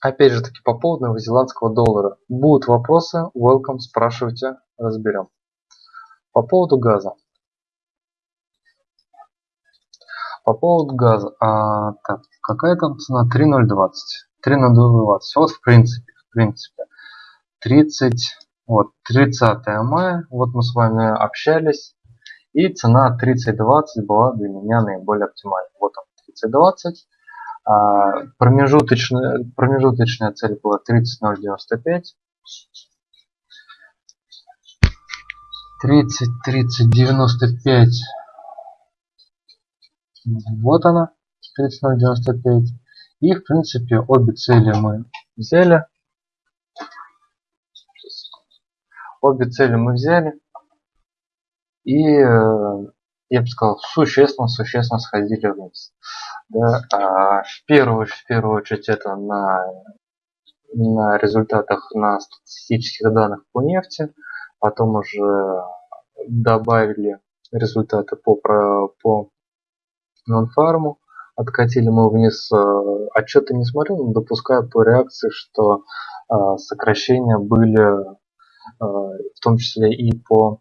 Опять же таки по поводу новозеландского доллара. Будут вопросы, welcome, спрашивайте, разберем. По поводу газа. По поводу газа. А, так, какая там цена? 3.020. 3.020. Вот в принципе в принципе. 30, вот, 30 мая, вот мы с вами общались, и цена 30.20 была для меня наиболее оптимальной. Вот он, 30.20. А, промежуточная, промежуточная цель была 30.095. 30, 30, 95. Вот она, 30.095. И, в принципе, обе цели мы взяли. Обе цели мы взяли. И, э, я бы сказал, существенно, существенно сходили вниз. Да, а в, первую, в первую очередь это на, на результатах, на статистических данных по нефти. Потом уже добавили результаты по, по нонфарму. Откатили мы вниз. Э, отчеты не смотрел, но допускаю по реакции, что э, сокращения были в том числе и по,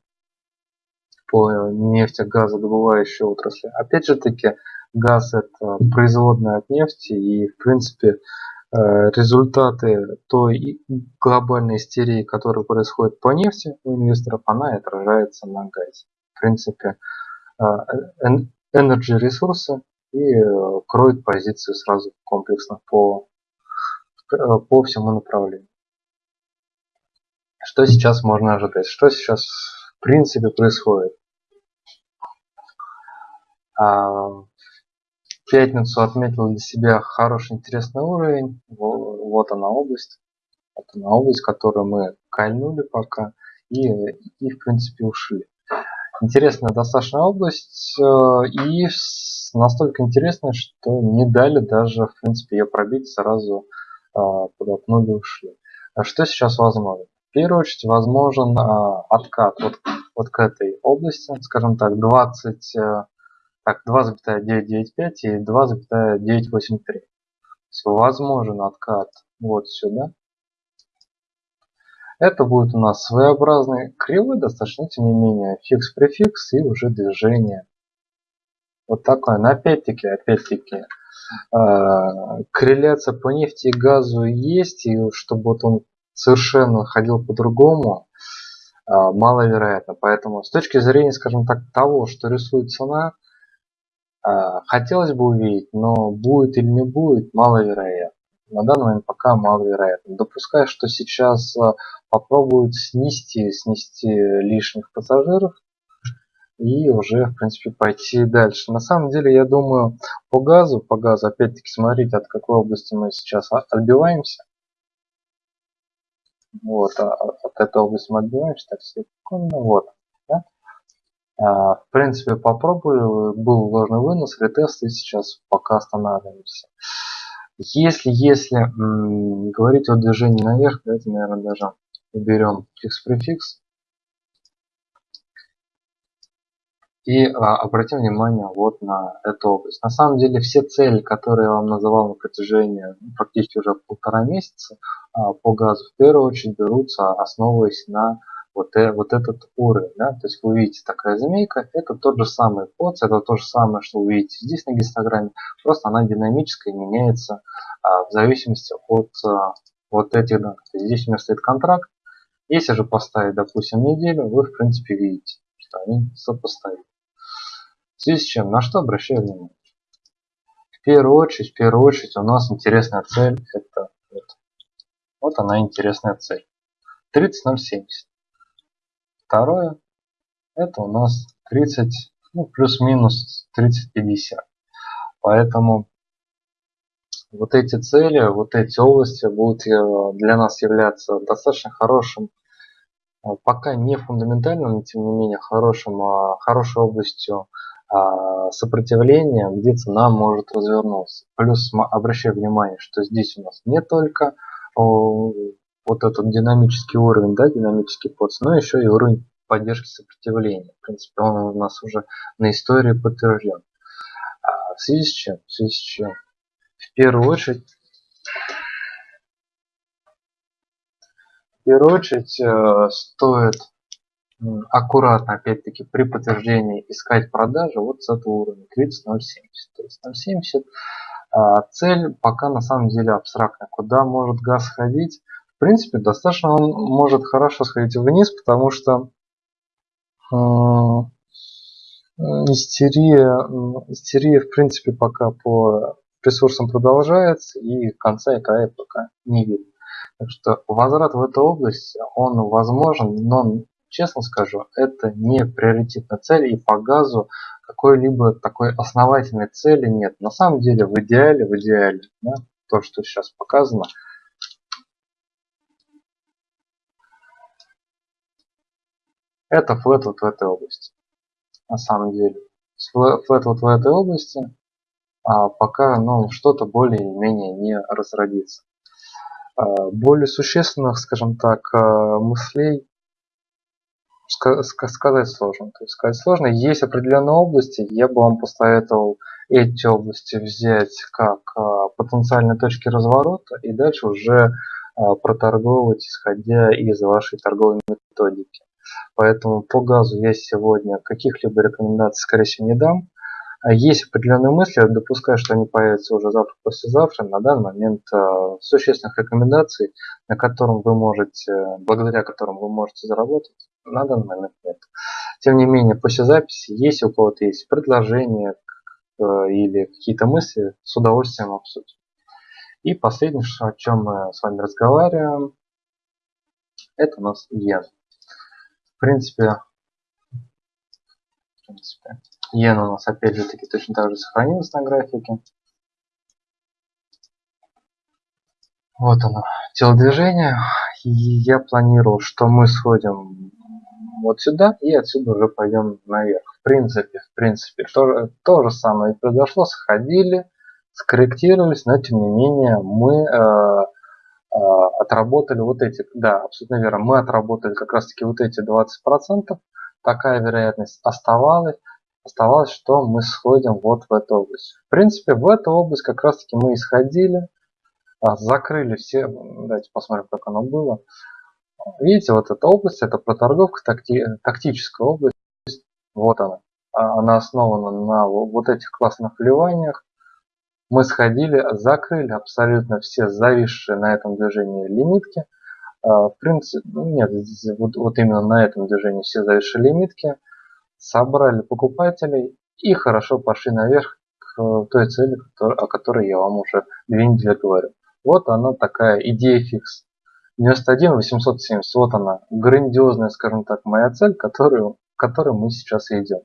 по нефтегазодобывающей отрасли. Опять же таки, газ это производная от нефти и в принципе результаты той глобальной истерии, которая происходит по нефти у инвесторов, она отражается на газе. В принципе, energy ресурсы и э, кроет позицию сразу комплексно по, э, по всему направлению. Что сейчас можно ожидать? Что сейчас в принципе происходит? А, в пятницу отметил для себя хороший интересный уровень. Вот она область. Вот она область, которую мы кольнули пока и, и в принципе ушли. Интересная достаточно область э, и настолько интересная, что не дали даже в принципе ее пробить сразу подопнули и ушли. А что сейчас возможно? В первую очередь возможен а, откат вот, вот к этой области, скажем так, 20, э, так, 2,995 и 2,983. Возможен откат вот сюда. Это будет у нас своеобразный кривой, достаточно, тем не менее, фикс-префикс и уже движение. Вот такое. Но опять-таки, опять-таки, э, корреляция по нефти и газу есть, и чтобы вот он совершенно ходил по-другому, э, маловероятно. Поэтому с точки зрения, скажем так, того, что рисует цена, э, хотелось бы увидеть, но будет или не будет, маловероятно на данный момент пока маловероятно. Допускаю, что сейчас а, попробуют снести, снести лишних пассажиров и уже, в принципе, пойти дальше. На самом деле, я думаю, по газу, по газу, опять-таки, смотрите, от какой области мы сейчас отбиваемся. Вот, а, а, от мы отбиваемся, так, секунду, вот. Да? А, в принципе, попробую, был ложный вынос, ретест, и сейчас пока останавливаемся. Если, если м, говорить о движении наверх, давайте, наверное, даже уберем фикс-префикс. И а, обратим внимание вот на эту область. На самом деле все цели, которые я вам называл на протяжении ну, практически уже полтора месяца а, по газу, в первую очередь берутся, основываясь на вот, э, вот этот уровень. Да? То есть вы видите такая змейка, это тот же самый POC, это то же самое, что вы видите здесь на гистограмме, просто она динамическая меняется а, в зависимости от а, вот этих данных. Здесь у меня стоит контракт, если же поставить, допустим, неделю, вы в принципе видите, что они сопоставимы. В связи с чем, на что обращаю внимание? В первую очередь, в первую очередь у нас интересная цель, это вот, вот она интересная цель. 30.070. Второе, это у нас 30, ну, плюс-минус 30-50. Поэтому вот эти цели, вот эти области будут э, для нас являться достаточно хорошим, э, пока не фундаментальным, но тем не менее хорошим, а хорошей областью а, сопротивления, где цена может развернуться. Плюс обращаю внимание, что здесь у нас не только вот этот динамический уровень, да, динамический подс, но еще и уровень поддержки сопротивления. В принципе, он у нас уже на истории подтвержден. А в связи с чем? В связи с чем? В первую очередь, в первую очередь э, стоит аккуратно, опять-таки, при подтверждении искать продажи вот с этого уровня 30.070. То есть 0.70 а, цель пока на самом деле абстрактная. Куда может газ сходить? В принципе, достаточно он может хорошо сходить вниз, потому что э, истерия, истерия, в принципе, пока по ресурсам продолжается, и конца и края пока не видно. Так что возврат в эту область, он возможен, но, честно скажу, это не приоритетная цель, и по газу какой-либо такой основательной цели нет. На самом деле, в идеале, в идеале, да, то, что сейчас показано, это флет вот в этой области. На самом деле. Флет вот в этой области, а пока ну, что-то более-менее не разродится. А, более существенных, скажем так, а, мыслей сказать сложно. То есть сказать сложно. Есть определенные области, я бы вам посоветовал эти области взять как а, потенциальные точки разворота и дальше уже проторговывать, исходя из вашей торговой методики. Поэтому по газу я сегодня каких-либо рекомендаций, скорее всего, не дам. А есть определенные мысли, допускаю, что они появятся уже завтра, послезавтра. На данный момент существенных рекомендаций, на котором вы можете, благодаря которым вы можете заработать, на данный момент нет. Тем не менее, после записи, если у кого-то есть предложения э, или какие-то мысли, с удовольствием обсудим. И последнее, о чем мы с вами разговариваем, это у нас иен. В принципе, в принципе, Иена у нас опять же таки точно так же сохранилась на графике. Вот оно, телодвижение. И я планирую, что мы сходим вот сюда и отсюда уже пойдем наверх. В принципе, в принципе, то, то же самое произошло. Сходили, скорректировались, но тем не менее мы э, э, отработали вот эти, да, абсолютно верно, мы отработали как раз таки вот эти 20%. Такая вероятность оставалась оставалось, что мы сходим вот в эту область. В принципе, в эту область как раз таки мы исходили, а, закрыли все, давайте посмотрим, как оно было. Видите, вот эта область, это проторговка, такти, тактическая область, вот она. А, она основана на вот этих классных вливаниях. Мы сходили, закрыли абсолютно все зависшие на этом движении лимитки. А, в принципе, ну, нет, вот, вот именно на этом движении все зависшие лимитки собрали покупателей и хорошо пошли наверх к той цели, о которой я вам уже две недели говорю. Вот она такая идея фикс. 91 870, вот она, грандиозная, скажем так, моя цель, которую, к которой мы сейчас идем.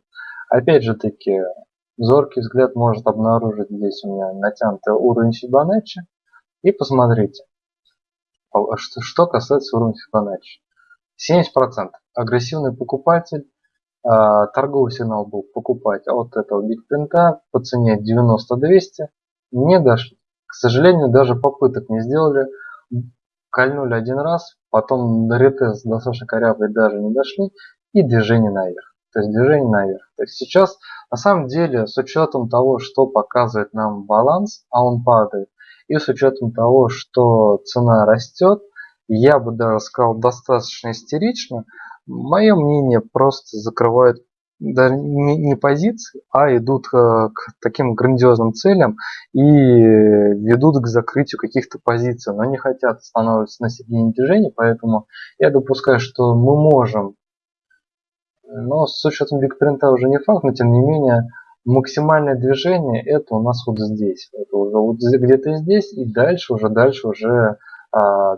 Опять же таки, зоркий взгляд может обнаружить здесь у меня натянутый уровень Фибоначчи. И посмотрите, что, что касается уровня Фибоначчи. 70% агрессивный покупатель а, торговый сигнал был покупать от этого бигпринта по цене 90-200 не дошли. К сожалению, даже попыток не сделали. Кольнули один раз, потом до ретест достаточно корявый даже не дошли и движение наверх. То есть движение наверх. То есть сейчас на самом деле с учетом того, что показывает нам баланс, а он падает, и с учетом того, что цена растет, я бы даже сказал достаточно истерично, Мое мнение, просто закрывают даже не, не позиции, а идут э, к таким грандиозным целям и ведут к закрытию каких-то позиций, но не хотят останавливаться на середине движения, поэтому я допускаю, что мы можем, но с учетом бигпринта уже не факт, но тем не менее максимальное движение это у нас вот здесь, это уже вот где-то здесь и дальше уже дальше уже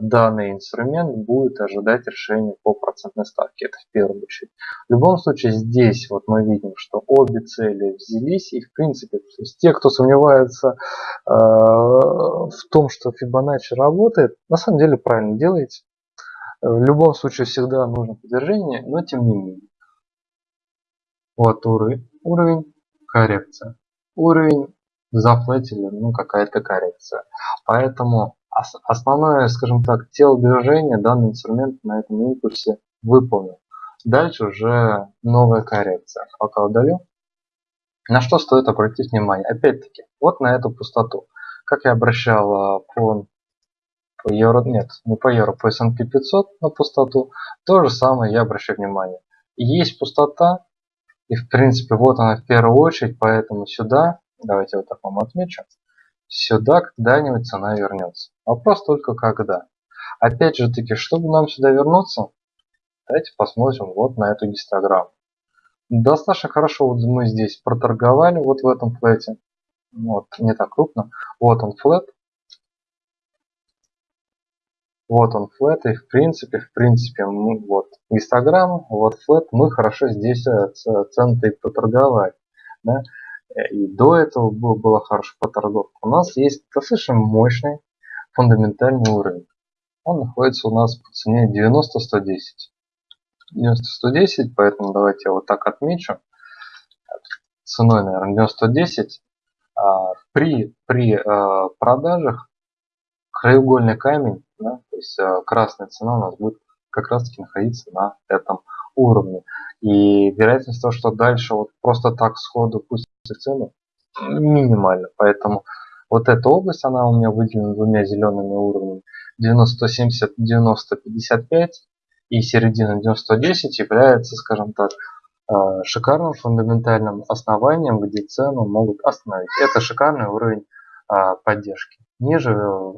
данный инструмент будет ожидать решения по процентной ставке. Это в первую очередь. В любом случае здесь вот мы видим, что обе цели взялись и в принципе то есть те, кто сомневается э, в том, что Fibonacci работает, на самом деле правильно делаете. В любом случае всегда нужно подтверждение, но тем не менее. Вот уровень, уровень коррекция. Уровень зафлетили, ну какая-то коррекция. Поэтому Основное, скажем так, тело движения данный инструмент на этом импульсе выполнил. Дальше уже новая коррекция. Пока удалю. На что стоит обратить внимание? Опять-таки, вот на эту пустоту. Как я обращал по, по евро, нет, не по евро, по S&P 500 на пустоту, то же самое я обращаю внимание. Есть пустота, и в принципе вот она в первую очередь, поэтому сюда, давайте вот так вам отмечу, Сюда когда-нибудь цена вернется. Вопрос только когда. Опять же таки, чтобы нам сюда вернуться, давайте посмотрим вот на эту гистограмму. Достаточно хорошо вот мы здесь проторговали вот в этом флете. Вот, не так крупно. Вот он флет. Вот он флет, и в принципе, в принципе, мы, вот гистограмма, вот флет, мы хорошо здесь э, цены поторговать. Да? И до этого было, было хорошо поторговка. У нас есть достаточно мощный фундаментальный уровень. Он находится у нас по цене 90-110. 90-110, поэтому давайте я вот так отмечу. Ценой, наверное, 90-110. А, при, при а, продажах краеугольный камень, да, то есть а, красная цена у нас будет как раз таки находиться на этом уровне. И вероятность того, что дальше вот просто так сходу пустится цену, минимальна. Поэтому вот эта область, она у меня выделена двумя зелеными уровнями. 90, 70, 90, 55 и середина 9010 является, скажем так, э, шикарным фундаментальным основанием, где цену могут остановить. Это шикарный уровень э, поддержки. Ниже э,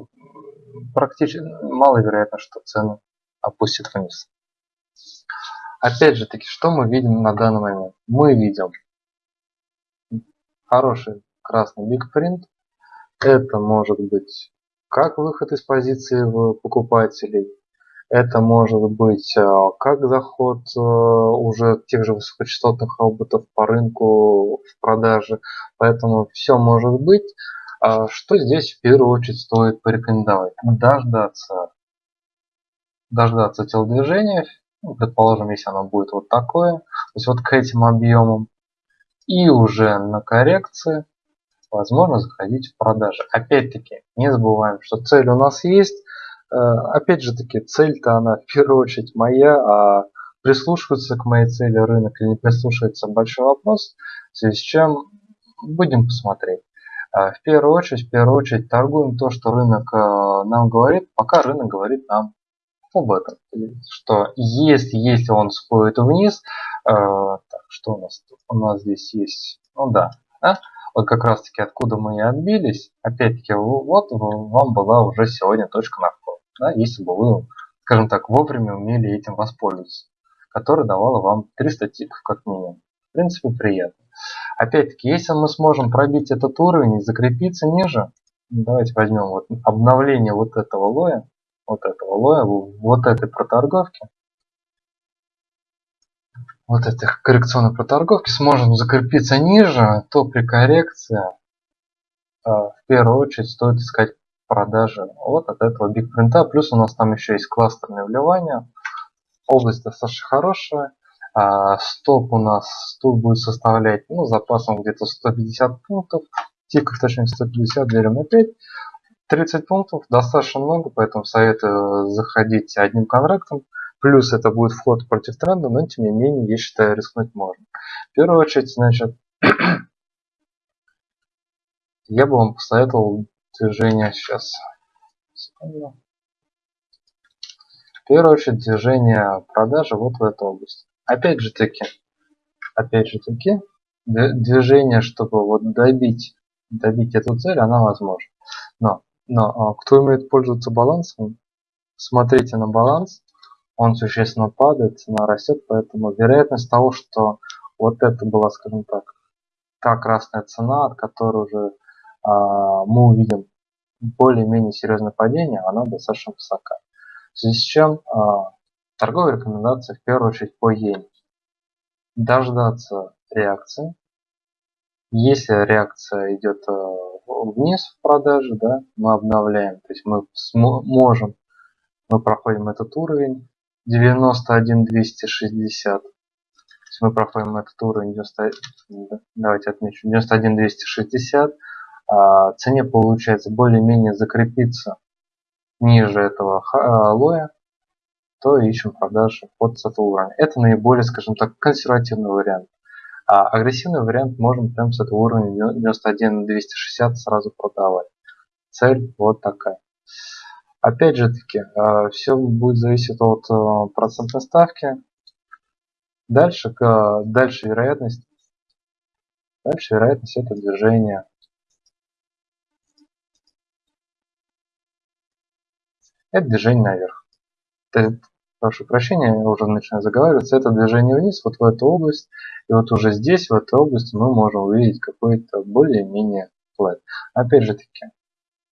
практически маловероятно, что цену опустит вниз. Опять же таки, что мы видим на данный момент? Мы видим хороший красный бигпринт. Это может быть как выход из позиции покупателей. Это может быть э, как заход э, уже тех же высокочастотных роботов по рынку в продаже. Поэтому все может быть. А что здесь в первую очередь стоит порекомендовать? Дождаться, дождаться телодвижения, ну, предположим, если оно будет вот такое, то есть вот к этим объемам, и уже на коррекции возможно заходить в продажи. Опять-таки, не забываем, что цель у нас есть. Э, опять же таки, цель-то она в первую очередь моя, а прислушиваться к моей цели рынок или не прислушивается большой вопрос, в связи с чем будем посмотреть. Э, в первую очередь, в первую очередь торгуем то, что рынок э, нам говорит, пока рынок говорит нам об этом. Что если, если он сходит вниз, так, что у нас? У нас здесь есть, ну да, да? Вот как раз таки откуда мы и отбились, опять-таки, вот вам была уже сегодня точка на вход, да, если бы вы, скажем так, вовремя умели этим воспользоваться, которая давала вам 300 тиков как минимум. В принципе, приятно. Опять-таки, если мы сможем пробить этот уровень и закрепиться ниже, давайте возьмем вот обновление вот этого лоя, вот этого лоя, вот этой проторговки, вот этой коррекционной проторговки сможем закрепиться ниже, то при коррекции э, в первую очередь стоит искать продажи вот от этого бигпринта. Плюс у нас там еще есть кластерные вливания. Область достаточно хорошая. А, стоп у нас тут будет составлять ну, запасом где-то 150 пунктов. Тиков точнее 150 делим на 5. 30 пунктов достаточно много, поэтому советую заходить одним контрактом. Плюс это будет вход против тренда, но тем не менее, я считаю, рискнуть можно. В первую очередь, значит, я бы вам посоветовал движение сейчас. Секунду. В первую очередь движение продажи вот в эту область. Опять же таки, опять же таки, движение, чтобы вот добить, добить эту цель, она возможна. Но но а, кто умеет пользоваться балансом, смотрите на баланс, он существенно падает, цена растет, поэтому вероятность того, что вот это была, скажем так, та красная цена, от которой уже а, мы увидим более-менее серьезное падение, она достаточно высока. В связи с чем а, торговые рекомендации в первую очередь по иене. Дождаться реакции. Если реакция идет а, вниз в продаже, да, мы обновляем. То есть мы можем, мы проходим этот уровень 91260. То есть мы проходим этот уровень 90, давайте отмечу 91260. А, цене получается более-менее закрепиться ниже этого а, лоя, то ищем продажи под с этого уровня. Это наиболее, скажем так, консервативный вариант. А агрессивный вариант можем прям с этого уровня 91 260 сразу продавать. Цель вот такая. Опять же таки, а, все будет зависеть от а, процентной ставки. Дальше, дальше вероятность. Дальше вероятность это движение. Это движение наверх прошу прощения, я уже начинаю заговариваться, это движение вниз, вот в эту область, и вот уже здесь, в этой области мы можем увидеть какой-то более-менее флэт. Опять же таки,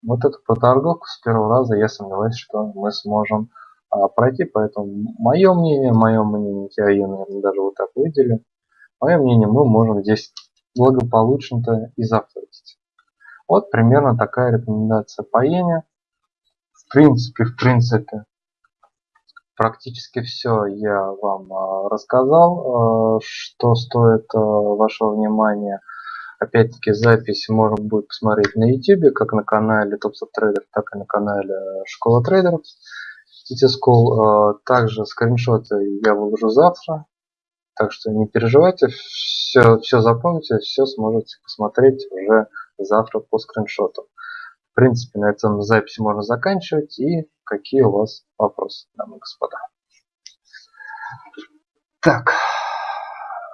вот эту проторговку с первого раза я сомневаюсь, что мы сможем а, пройти. Поэтому мое мнение, мое мнение, я ее, наверное, даже вот так выделю. Мое мнение, мы можем здесь благополучно-то и зафорсить. Вот примерно такая рекомендация по иене. В принципе, в принципе, практически все я вам а, рассказал, а, что стоит а, вашего внимания. Опять-таки запись можно будет посмотреть на YouTube, как на канале Topstop Trader, так и на канале Школа трейдеров. City School. Также скриншоты я выложу завтра, так что не переживайте, все, все запомните, все сможете посмотреть уже завтра по скриншоту. В принципе, на этом запись можно заканчивать. И какие у вас вопросы, дамы и господа? Так.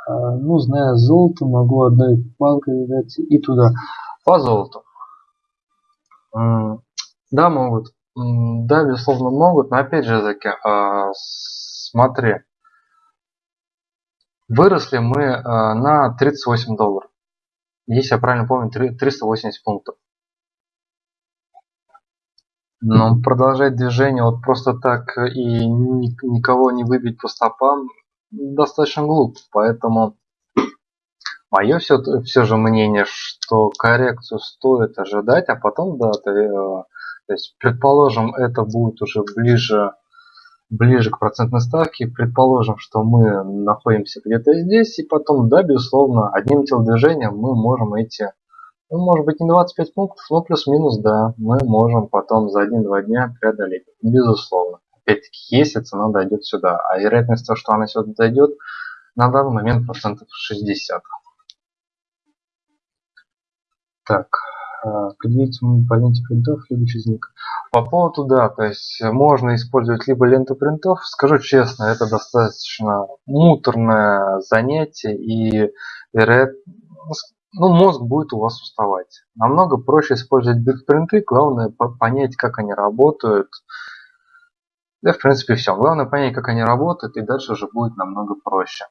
А, ну, зная золото, могу одной палкой дать и туда. По золоту. Да, могут. Да, безусловно, могут. Но опять же, таки, а, смотри. Выросли мы а, на 38 долларов. Если я правильно помню, 380 пунктов. Но продолжать движение вот просто так и никого не выбить по стопам достаточно глупо. Поэтому мое все, все же мнение, что коррекцию стоит ожидать, а потом, да, то, э, то есть, предположим, это будет уже ближе, ближе к процентной ставке, предположим, что мы находимся где-то здесь, и потом, да, безусловно, одним телодвижением мы можем эти, ну, может быть, не 25 пунктов, но плюс-минус, да, мы можем потом за 1-2 дня преодолеть, безусловно опять-таки, если цена дойдет сюда. А вероятность того, что она сюда дойдет, на данный момент процентов 60. Так, определить по ленте принтов, либо через ник. По поводу, да, то есть можно использовать либо ленту принтов. Скажу честно, это достаточно муторное занятие и вероятно, ну, мозг будет у вас уставать. Намного проще использовать биг-принты, главное понять, как они работают, да, в принципе, все. Главное понять, как они работают, и дальше уже будет намного проще.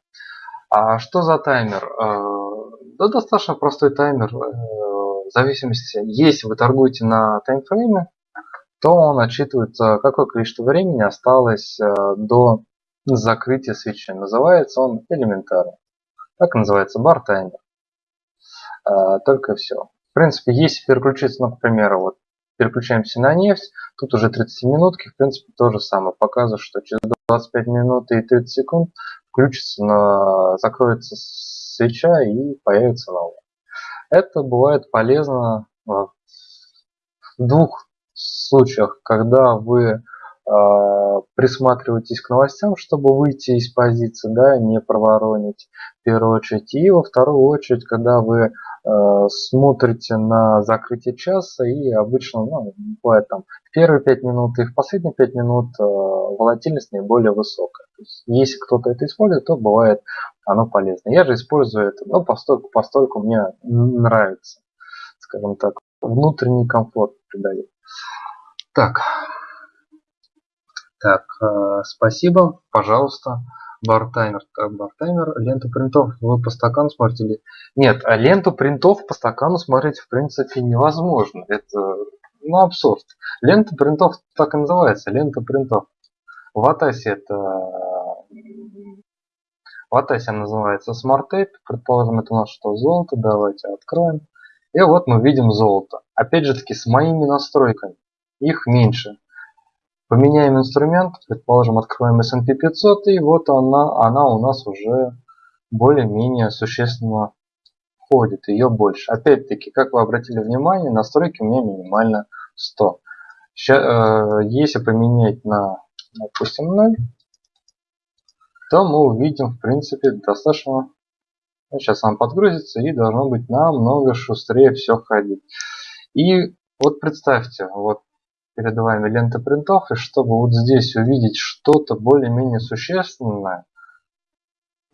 А что за таймер? Э, да, достаточно простой таймер. Э, в зависимости, если вы торгуете на таймфрейме, то он отчитывает, какое количество времени осталось э, до закрытия свечи. Называется он элементарно. Так называется бар таймер. Только все. В принципе, если переключиться, ну, к примеру, вот переключаемся на нефть. Тут уже 30 минутки, в принципе, то же самое. Показывает, что через 25 минут и 30 секунд включится, на, закроется свеча и появится новая. Это бывает полезно в двух случаях, когда вы э, присматриваетесь к новостям, чтобы выйти из позиции, да, не проворонить в первую очередь. И во вторую очередь, когда вы Э, смотрите на закрытие часа и обычно ну, бывает там первые 5 минут и в последние 5 минут э, волатильность наиболее высокая. То есть, если кто-то это использует, то бывает оно полезно. Я же использую это ну, постольку, постольку мне нравится, скажем так, внутренний комфорт придает. Так, так, э, спасибо, пожалуйста как бартаймер, ленту принтов вы по стакану смотрите ли? Нет, а ленту принтов по стакану смотреть в принципе невозможно. Это ну, абсурд. Лента принтов так и называется, лента принтов. В Атасе это в Атасе называется Smart Tape. Предположим, это у нас что, золото. Давайте откроем. И вот мы видим золото. Опять же таки, с моими настройками. Их меньше. Поменяем инструмент, предположим, откроем S&P 500, и вот она, она у нас уже более-менее существенно входит, ее больше. Опять-таки, как вы обратили внимание, настройки у меня минимально 100. Сейчас, э, если поменять на, допустим, 0, то мы увидим, в принципе, достаточно... Ну, сейчас он подгрузится и должно быть намного шустрее все ходить. И вот представьте, вот перед вами лента принтов, и чтобы вот здесь увидеть что-то более-менее существенное,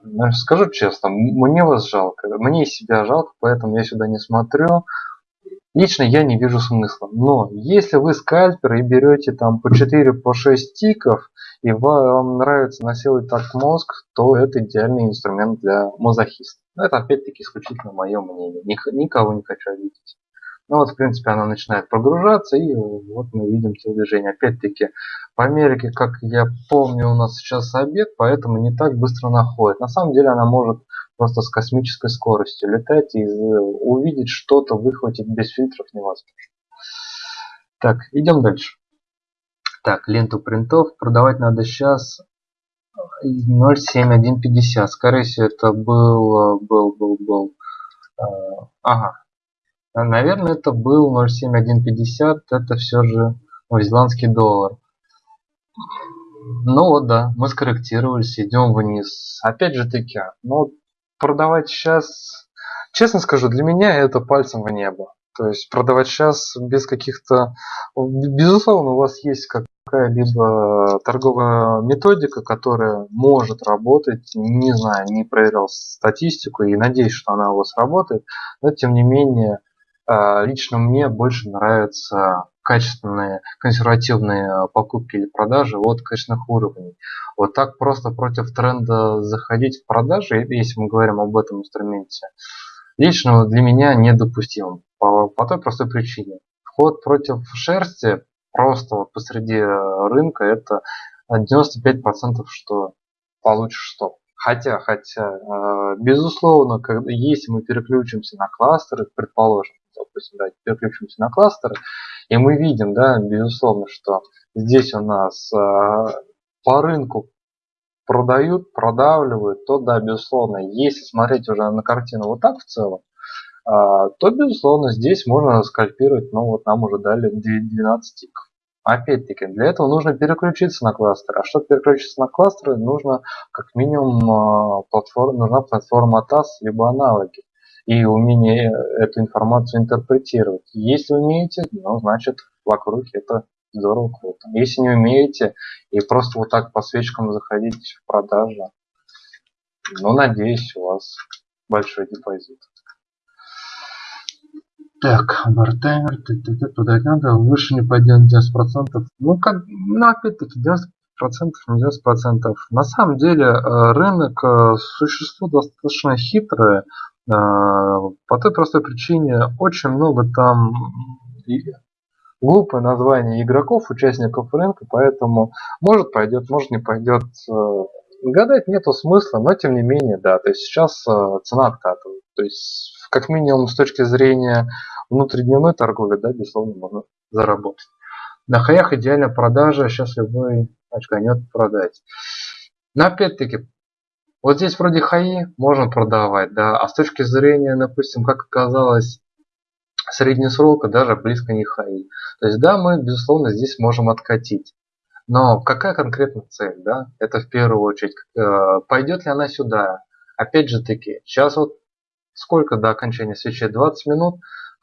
ну, скажу честно, мне вас жалко, мне себя жалко, поэтому я сюда не смотрю. Лично я не вижу смысла. Но если вы скальпер и берете там по 4 по 6 тиков, и вам нравится насиловать так мозг, то это идеальный инструмент для мазохиста. Но это опять-таки исключительно мое мнение. Никого не хочу обидеть. Ну вот, в принципе, она начинает прогружаться, и вот мы видим телодвижение. Опять-таки, по Америке, как я помню, у нас сейчас обед, поэтому не так быстро находит. На самом деле она может просто с космической скоростью летать и увидеть что-то, выхватить без фильтров невозможно. Так, идем дальше. Так, ленту принтов продавать надо сейчас 0.7150. Скорее всего, это был, был, был, был. Э, ага. Наверное, это был 0.7150. Это все же новозеландский доллар. Ну вот, да, мы скорректировались, идем вниз. Опять же таки, ну, продавать сейчас, честно скажу, для меня это пальцем в небо. То есть продавать сейчас без каких-то... Безусловно, у вас есть какая-либо торговая методика, которая может работать. Не знаю, не проверял статистику и надеюсь, что она у вас работает. Но тем не менее, а, лично мне больше нравятся качественные консервативные покупки или продажи от качественных уровней. Вот так просто против тренда заходить в продажи, если мы говорим об этом инструменте, лично для меня недопустимо. По, по той простой причине. Вход против шерсти просто вот посреди э, рынка это 95% что получишь стоп. Хотя, хотя, безусловно, когда, если мы переключимся на кластеры, предположим, допустим, да, переключимся на кластеры, и мы видим, да, безусловно, что здесь у нас э, по рынку продают, продавливают, то да, безусловно, если смотреть уже на картину вот так в целом, а, то, безусловно, здесь можно скальпировать, ну вот нам уже дали 12 тиков. Опять-таки, для этого нужно переключиться на кластер. А чтобы переключиться на кластеры, нужно как минимум платформа, нужна платформа TAS, либо аналоги. И умение эту информацию интерпретировать. Если умеете, ну, значит, вокруг это здорово, круто. Если не умеете и просто вот так по свечкам заходите в продажу, ну, надеюсь, у вас большой депозит. Так, бартаймер, продать надо, выше не пойдет 90%. Ну, как, ну, опять-таки, 90% не 90%. На самом деле, э, рынок, э, существо достаточно хитрое, э, по той простой причине, очень много там глупое название игроков, участников рынка, поэтому может пойдет, может не пойдет. Гадать нету смысла, но тем не менее, да, то есть сейчас цена откатывает. То есть как минимум с точки зрения внутридневной торговли, да, безусловно, можно заработать. На хаях идеальная продажа, сейчас любой очканет продать. Но опять-таки, вот здесь вроде хаи можно продавать, да, а с точки зрения, допустим, как оказалось, средний срока даже близко не хаи. То есть, да, мы, безусловно, здесь можем откатить. Но какая конкретно цель, да? Это в первую очередь, э, пойдет ли она сюда? Опять же таки, сейчас вот сколько до окончания свечи? 20 минут.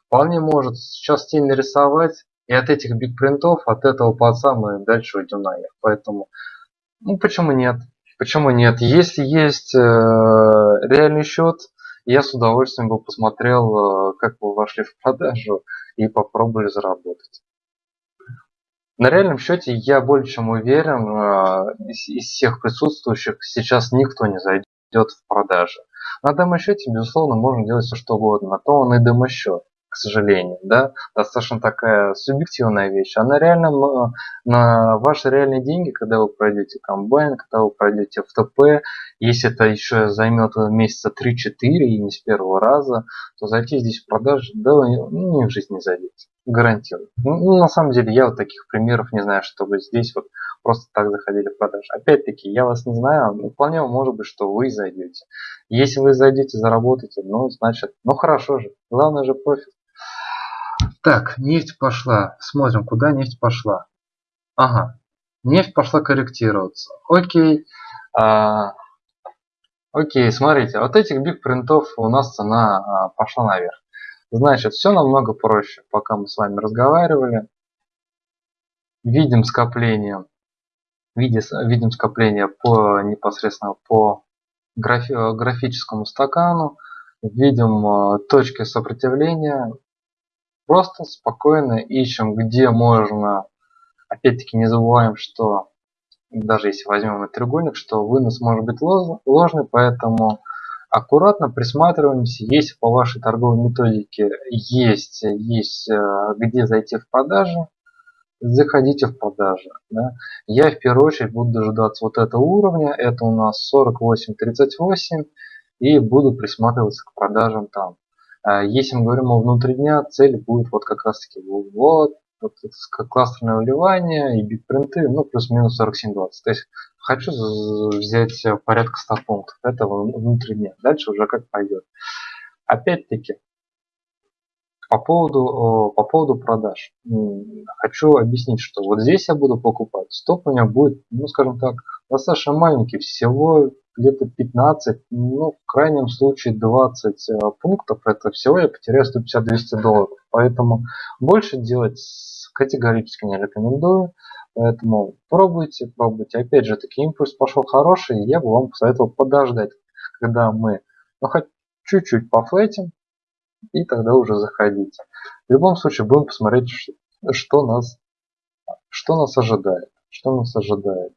Вполне может сейчас тень нарисовать. И от этих бигпринтов, от этого паца мы дальше уйдем наверх. Поэтому, ну почему нет? Почему нет? Если есть э, реальный счет, я с удовольствием бы посмотрел, э, как вы вошли в продажу и попробовали заработать. На реальном счете я более чем уверен, э, из, из всех присутствующих сейчас никто не зайдет в продажу. На демо-счете, безусловно, можно делать все что угодно. На то он и демо-счет, сожалению. Да? Достаточно такая субъективная вещь. А на реальном, на ваши реальные деньги, когда вы пройдете комбайн, когда вы пройдете в ТП, если это еще займет месяца 3-4 и не с первого раза, то зайти здесь в продажу, да, ну, ни в жизнь не зайдете. Гарантирую. Ну, на самом деле, я вот таких примеров не знаю, чтобы здесь вот просто так заходили в продажи. Опять-таки, я вас не знаю, вполне может быть, что вы зайдете. Если вы зайдете, заработаете, ну, значит, ну хорошо же. Главное же профит. Так, нефть пошла. Смотрим, куда нефть пошла. Ага, нефть пошла корректироваться. Окей. А, окей, смотрите, вот этих биг принтов у нас цена а, пошла наверх. Значит, все намного проще, пока мы с вами разговаривали. Видим скопление, видим скопление по непосредственно по графи, графическому стакану, видим э, точки сопротивления, просто спокойно ищем, где можно, опять-таки не забываем, что даже если возьмем этот треугольник, что вынос может быть ложный, поэтому аккуратно присматриваемся, если по вашей торговой методике есть, есть э, где зайти в продажи, заходите в продажи. Да. Я в первую очередь буду дожидаться вот этого уровня, это у нас 48.38, и буду присматриваться к продажам там. А если мы говорим о внутри дня, цель будет вот как раз таки вот, вот кластерное вливание и битпринты, ну плюс-минус 47.20. То есть хочу взять порядка 100 пунктов этого внутри дня. Дальше уже как пойдет. Опять-таки, по поводу, по поводу продаж. Хочу объяснить, что вот здесь я буду покупать. Стоп у меня будет, ну скажем так, достаточно маленький. Всего где-то 15, ну в крайнем случае 20 э, пунктов. Это всего я потеряю 150-200 долларов. Поэтому больше делать категорически не рекомендую. Поэтому пробуйте, пробуйте. Опять же, таки импульс пошел хороший. Я бы вам посоветовал подождать, когда мы ну, хоть чуть-чуть пофлетим, и тогда уже заходите. В любом случае будем посмотреть, что нас, что нас ожидает. Что нас ожидает.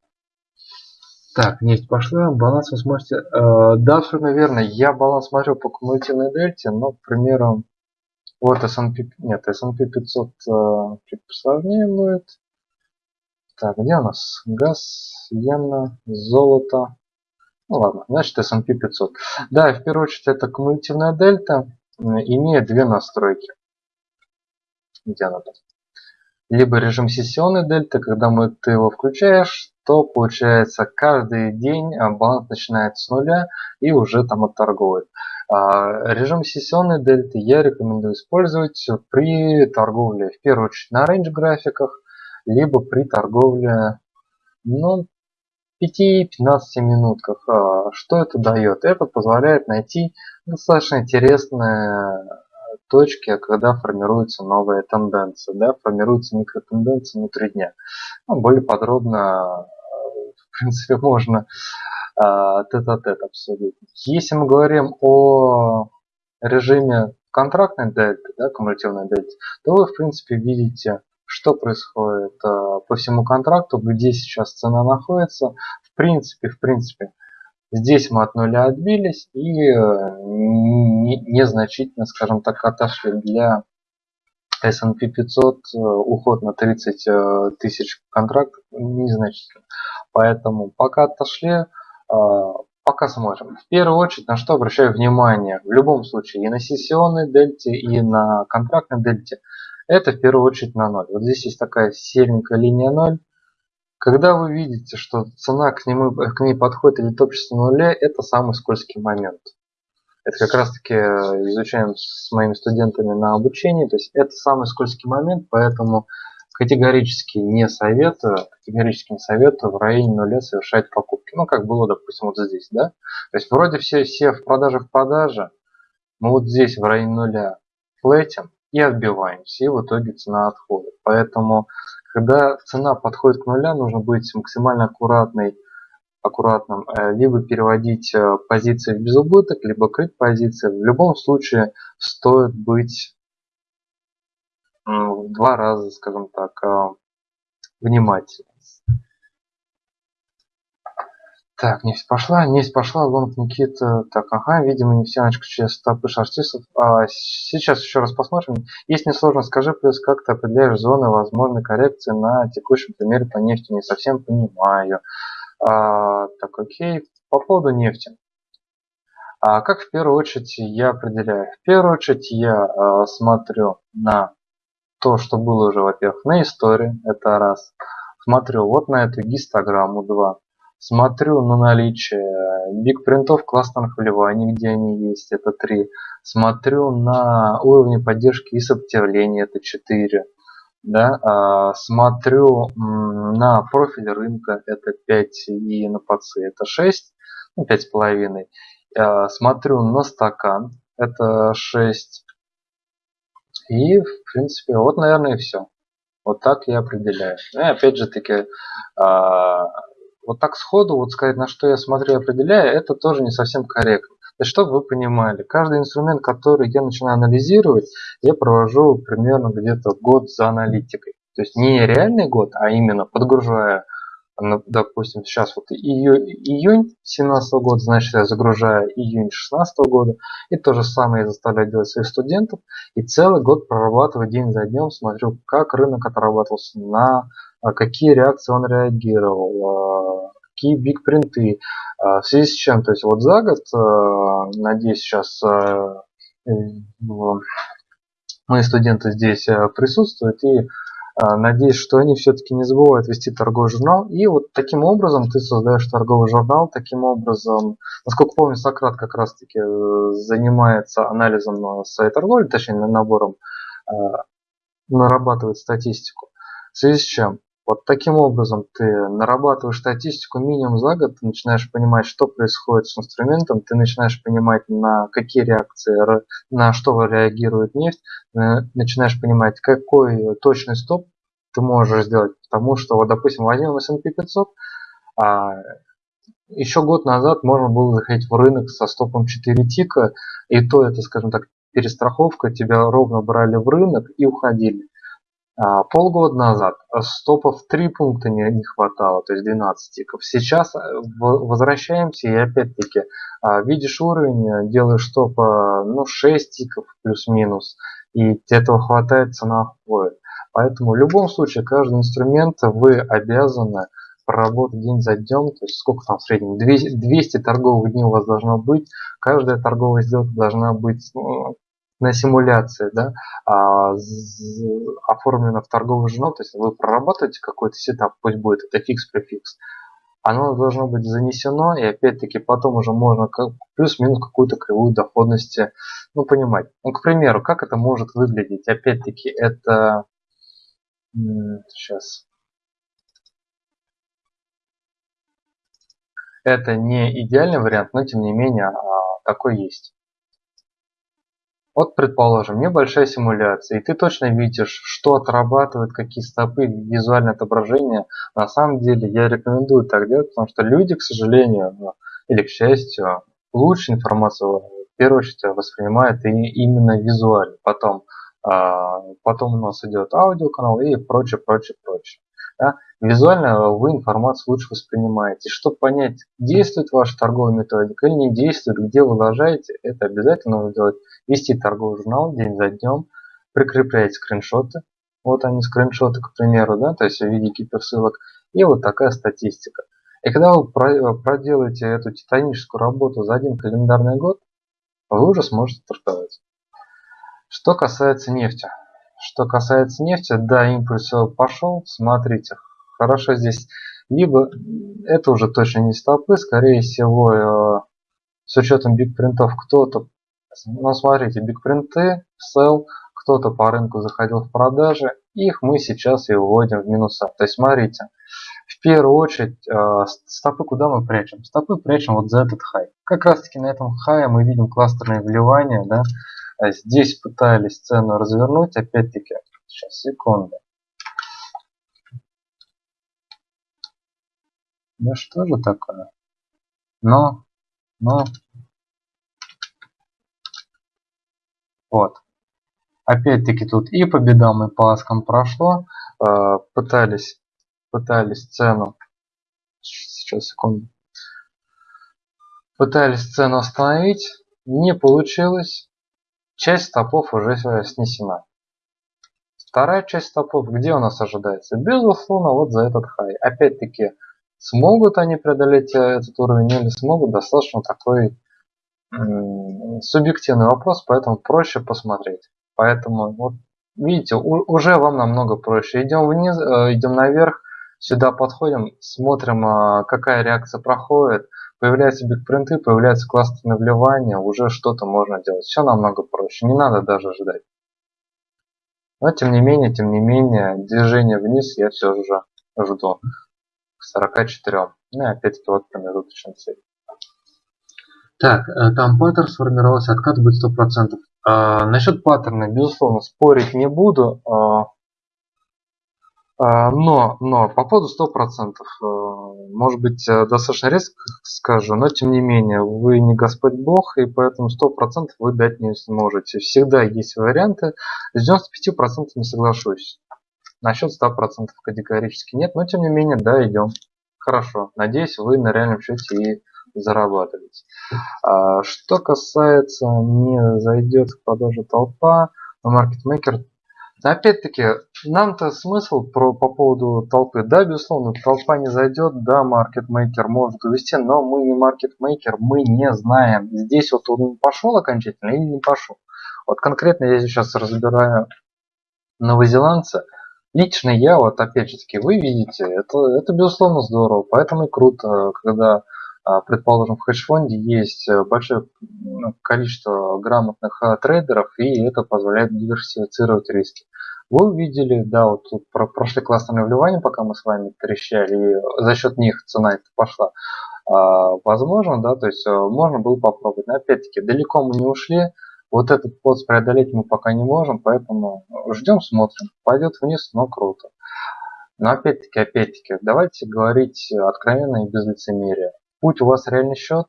Так, нефть пошла, баланс вы сможете... Э, да, все наверное, я баланс смотрел по кумулятивной дельте, но, к примеру, вот S&P, нет, S&P 500 э, чуть посложнее будет. Так, где у нас? Газ, иена, золото. Ну ладно, значит S&P 500. Да, в первую очередь это кумулятивная дельта имеет две настройки. Где она там? Либо режим сессионной дельты, когда мы, ты его включаешь, то получается каждый день а, баланс начинает с нуля и уже там отторговывает. А, режим сессионной дельты я рекомендую использовать при торговле в первую очередь на рейндж графиках, либо при торговле ну, 5-15 минутках. А, что это дает? Это позволяет найти достаточно интересные точки, когда формируются новые тенденции, да, формируются микротенденции внутри дня. Ну, более подробно, в принципе, можно тет-а-тет обсудить. Если мы говорим о режиме контрактной дельты, да, кумулятивной дельты, то вы, в принципе, видите что происходит э, по всему контракту, где сейчас цена находится. В принципе, в принципе, здесь мы от нуля отбились и э, незначительно, скажем так, отошли для S&P 500 э, уход на 30 тысяч контрактов незначительно. Поэтому пока отошли, пока смотрим. В первую очередь, на что обращаю внимание, в любом случае, и на сессионной дельте, и на контрактной дельте – это в первую очередь на 0. Вот здесь есть такая серенькая линия 0. Когда вы видите, что цена к, нему, к ней подходит или топчется на нуле, это самый скользкий момент. Это как раз таки э, изучаем с моими студентами на обучении. То есть это самый скользкий момент, поэтому категорически не советую, категорически не советую в районе нуля совершать покупки. Ну, как было, допустим, вот здесь, да? То есть вроде все, все в продаже в продаже, мы вот здесь в районе нуля флетим, и отбиваемся, и в итоге цена отходит. Поэтому, когда цена подходит к нуля, нужно быть максимально аккуратной, аккуратным, э, либо переводить э, позиции в безубыток, либо крыть позиции. В любом случае стоит быть в два раза, скажем так, э, внимательным. Так, нефть пошла, нефть пошла, лонг Никита. Так, ага, видимо, нефтяночка через стопы шортистов. А, сейчас еще раз посмотрим. Если не сложно, скажи, плюс как ты определяешь зоны возможной коррекции на текущем примере по нефти? Не совсем понимаю. А, так, окей. По поводу нефти. А как в первую очередь я определяю? В первую очередь я а, смотрю на то, что было уже, во-первых, на истории, это раз. Смотрю вот на эту гистограмму, два Смотрю на наличие бигпринтов классных вливаний, где они есть, это 3. Смотрю на уровни поддержки и сопротивления, это 4. Да? А, смотрю на профиль рынка, это 5, и на ПАЦИ это 6, ну, 5,5. А, смотрю на стакан, это 6. И, в принципе, вот, наверное, и все. Вот так я определяю. Ну и опять же таки, а, вот так сходу вот сказать, на что я смотрю и определяю, это тоже не совсем корректно. Есть, чтобы вы понимали, каждый инструмент, который я начинаю анализировать, я провожу примерно где-то год за аналитикой. То есть не реальный год, а именно подгружая допустим, сейчас вот июнь, июнь 17 года, значит, я загружаю июнь 16 года, и то же самое я заставляю делать своих студентов, и целый год прорабатываю день за днем, смотрю, как рынок отрабатывался, на а, какие реакции он реагировал, а, какие биг принты, а, в связи с чем, то есть вот за год, надеюсь, сейчас мои студенты здесь присутствуют, и надеюсь, что они все-таки не забывают вести торговый журнал. И вот таким образом ты создаешь торговый журнал, таким образом, насколько помню, Сократ как раз-таки э, занимается анализом своей торговли, точнее набором, э, нарабатывает статистику. В связи с чем? Вот таким образом ты нарабатываешь статистику минимум за год, ты начинаешь понимать, что происходит с инструментом, ты начинаешь понимать, на какие реакции, на что реагирует нефть, э, начинаешь понимать, какой точный стоп ты можешь сделать. Потому что, вот, допустим, возьмем S&P 500, а еще год назад можно было заходить в рынок со стопом 4 тика, и то это, скажем так, перестраховка, тебя ровно брали в рынок и уходили. А, полгода назад стопов 3 пункта не, не хватало, то есть 12 тиков. Сейчас э, возвращаемся и опять-таки а, видишь уровень, делаешь стоп ну, 6 тиков плюс-минус, и этого хватает, цена входит. Поэтому в любом случае каждый инструмент вы обязаны проработать день за днем, то есть сколько там в среднем, 200 торговых дней у вас должно быть, каждая торговая сделка должна быть ну, на симуляции, да, а, оформлено в торговый журнал, то есть вы прорабатываете какой-то сетап, пусть будет это фикс-префикс, оно должно быть занесено, и опять-таки потом уже можно как, плюс-минус какую-то кривую доходности ну, понимать. Ну, к примеру, как это может выглядеть? Опять-таки, это... Сейчас. Это не идеальный вариант, но тем не менее а, такой есть. Вот, предположим, небольшая симуляция, и ты точно видишь, что отрабатывает, какие стопы, визуальное отображение. На самом деле я рекомендую так делать, потому что люди, к сожалению, ну, или к счастью, лучше информацию в первую очередь воспринимают и именно визуально. Потом, а, потом у нас идет аудиоканал и прочее, прочее, прочее. Да? Визуально вы информацию лучше воспринимаете. Чтобы понять, действует ваша торговая методика или не действует, где вы ложаете, это обязательно нужно делать вести торговый журнал день за днем, прикреплять скриншоты. Вот они скриншоты, к примеру, да, то есть в виде гиперссылок. И вот такая статистика. И когда вы проделаете эту титаническую работу за один календарный год, вы уже сможете торговать. Что касается нефти. Что касается нефти, да, импульс пошел, смотрите, хорошо здесь. Либо это уже точно не стопы, скорее всего, э, с учетом биг принтов кто-то ну, смотрите, бигпринты, sell, кто-то по рынку заходил в продажи, их мы сейчас и выводим в минуса. То есть, смотрите, в первую очередь, э, стопы куда мы прячем? Стопы прячем вот за этот хай. Как раз таки на этом хае мы видим кластерные вливания, да, здесь пытались цену развернуть, опять-таки, сейчас, секунду. Да что же такое? Но, но, Вот. Опять-таки тут и по бедам, и по аскам прошло. Э, пытались, пытались цену. Сейчас, секунду. Пытались цену остановить. Не получилось. Часть стопов уже снесена. Вторая часть стопов, где у нас ожидается? Безусловно, вот за этот хай. Опять-таки, смогут они преодолеть э, этот уровень или смогут, достаточно такой субъективный вопрос, поэтому проще посмотреть. Поэтому, вот, видите, уже вам намного проще. Идем вниз, э, идем наверх, сюда подходим, смотрим, э, какая реакция проходит. Появляются бигпринты, появляются кластерные вливания, уже что-то можно делать. Все намного проще, не надо даже ждать. Но тем не менее, тем не менее, движение вниз я все же жду к 44. Ну и опять-таки вот промежуточный цель. Так, э, там паттерн сформировался, откат будет 100%. А, насчет паттерна, безусловно, спорить не буду. А, но, но по поводу 100%, а, может быть, э, достаточно резко скажу, но тем не менее, вы не Господь Бог, и поэтому 100% вы дать не сможете. Всегда есть варианты. С 95% не соглашусь. Насчет 100% категорически нет, но тем не менее, да, идем. хорошо. Надеюсь, вы на реальном счете и зарабатываете. А, что касается не зайдет в продажу толпа, маркетмейкер Опять-таки, нам-то смысл про, по поводу толпы. Да, безусловно, толпа не зайдет, да, маркетмейкер может увести, но мы не маркетмейкер, мы не знаем, здесь вот он пошел окончательно или не пошел. Вот конкретно я сейчас разбираю новозеландца. Лично я, вот опять же таки, вы видите, это, это безусловно здорово, поэтому и круто, когда предположим, в хедж-фонде есть э, большое ну, количество грамотных а, трейдеров, и это позволяет диверсифицировать риски. Вы увидели, да, вот про прошли классные вливания, пока мы с вами трещали, и за счет них цена это пошла. А, возможно, да, то есть э, можно было попробовать. Но опять-таки, далеко мы не ушли, вот этот пост преодолеть мы пока не можем, поэтому ждем, смотрим. Пойдет вниз, но круто. Но опять-таки, опять-таки, давайте говорить откровенно и без лицемерия путь у вас реальный счет.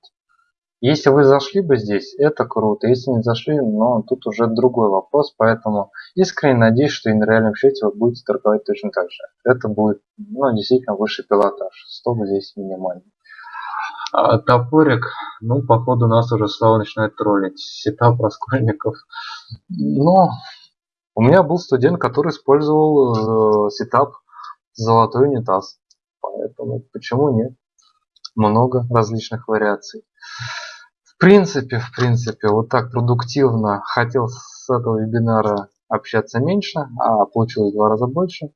Если вы зашли бы здесь, это круто. Если не зашли, но тут уже другой вопрос. Поэтому искренне надеюсь, что и на реальном счете вы будете торговать точно так же. Это будет ну, действительно высший пилотаж. Стоп здесь минимальный. А, топорик, ну, походу, нас уже Слава начинает троллить. Сетап раскольников. Но у меня был студент, который использовал э, сетап золотой унитаз. Поэтому почему нет? Много различных вариаций. В принципе, в принципе, вот так продуктивно хотел с этого вебинара общаться меньше, а получилось в два раза больше.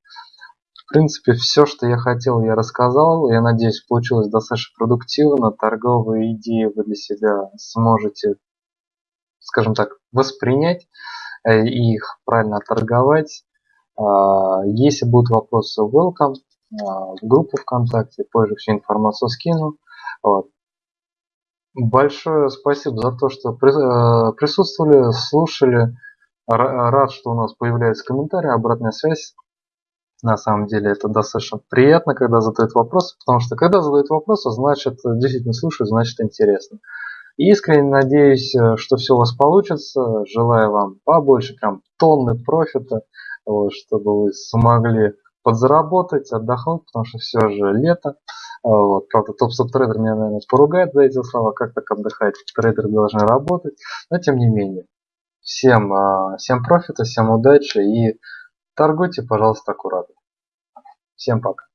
В принципе, все, что я хотел, я рассказал. Я надеюсь, получилось достаточно продуктивно. Торговые идеи вы для себя сможете, скажем так, воспринять э, и их правильно торговать. А, если будут вопросы, welcome. В группу ВКонтакте, позже всю информацию скину. Вот. Большое спасибо за то, что э, присутствовали, слушали. Рад, что у нас появляются комментарии, обратная связь. На самом деле это достаточно приятно, когда задают вопросы, потому что когда задают вопросы, значит действительно слушают, значит интересно. Искренне надеюсь, э, что все у вас получится. Желаю вам побольше прям тонны профита, чтобы вы смогли подзаработать, отдохнуть, потому что все же лето. А, вот. Правда, топ-стоп трейдер меня, наверное, поругает за эти слова, как так отдыхать, трейдеры должны работать, но тем не менее. Всем, а, всем профита, всем удачи и торгуйте, пожалуйста, аккуратно. Всем пока.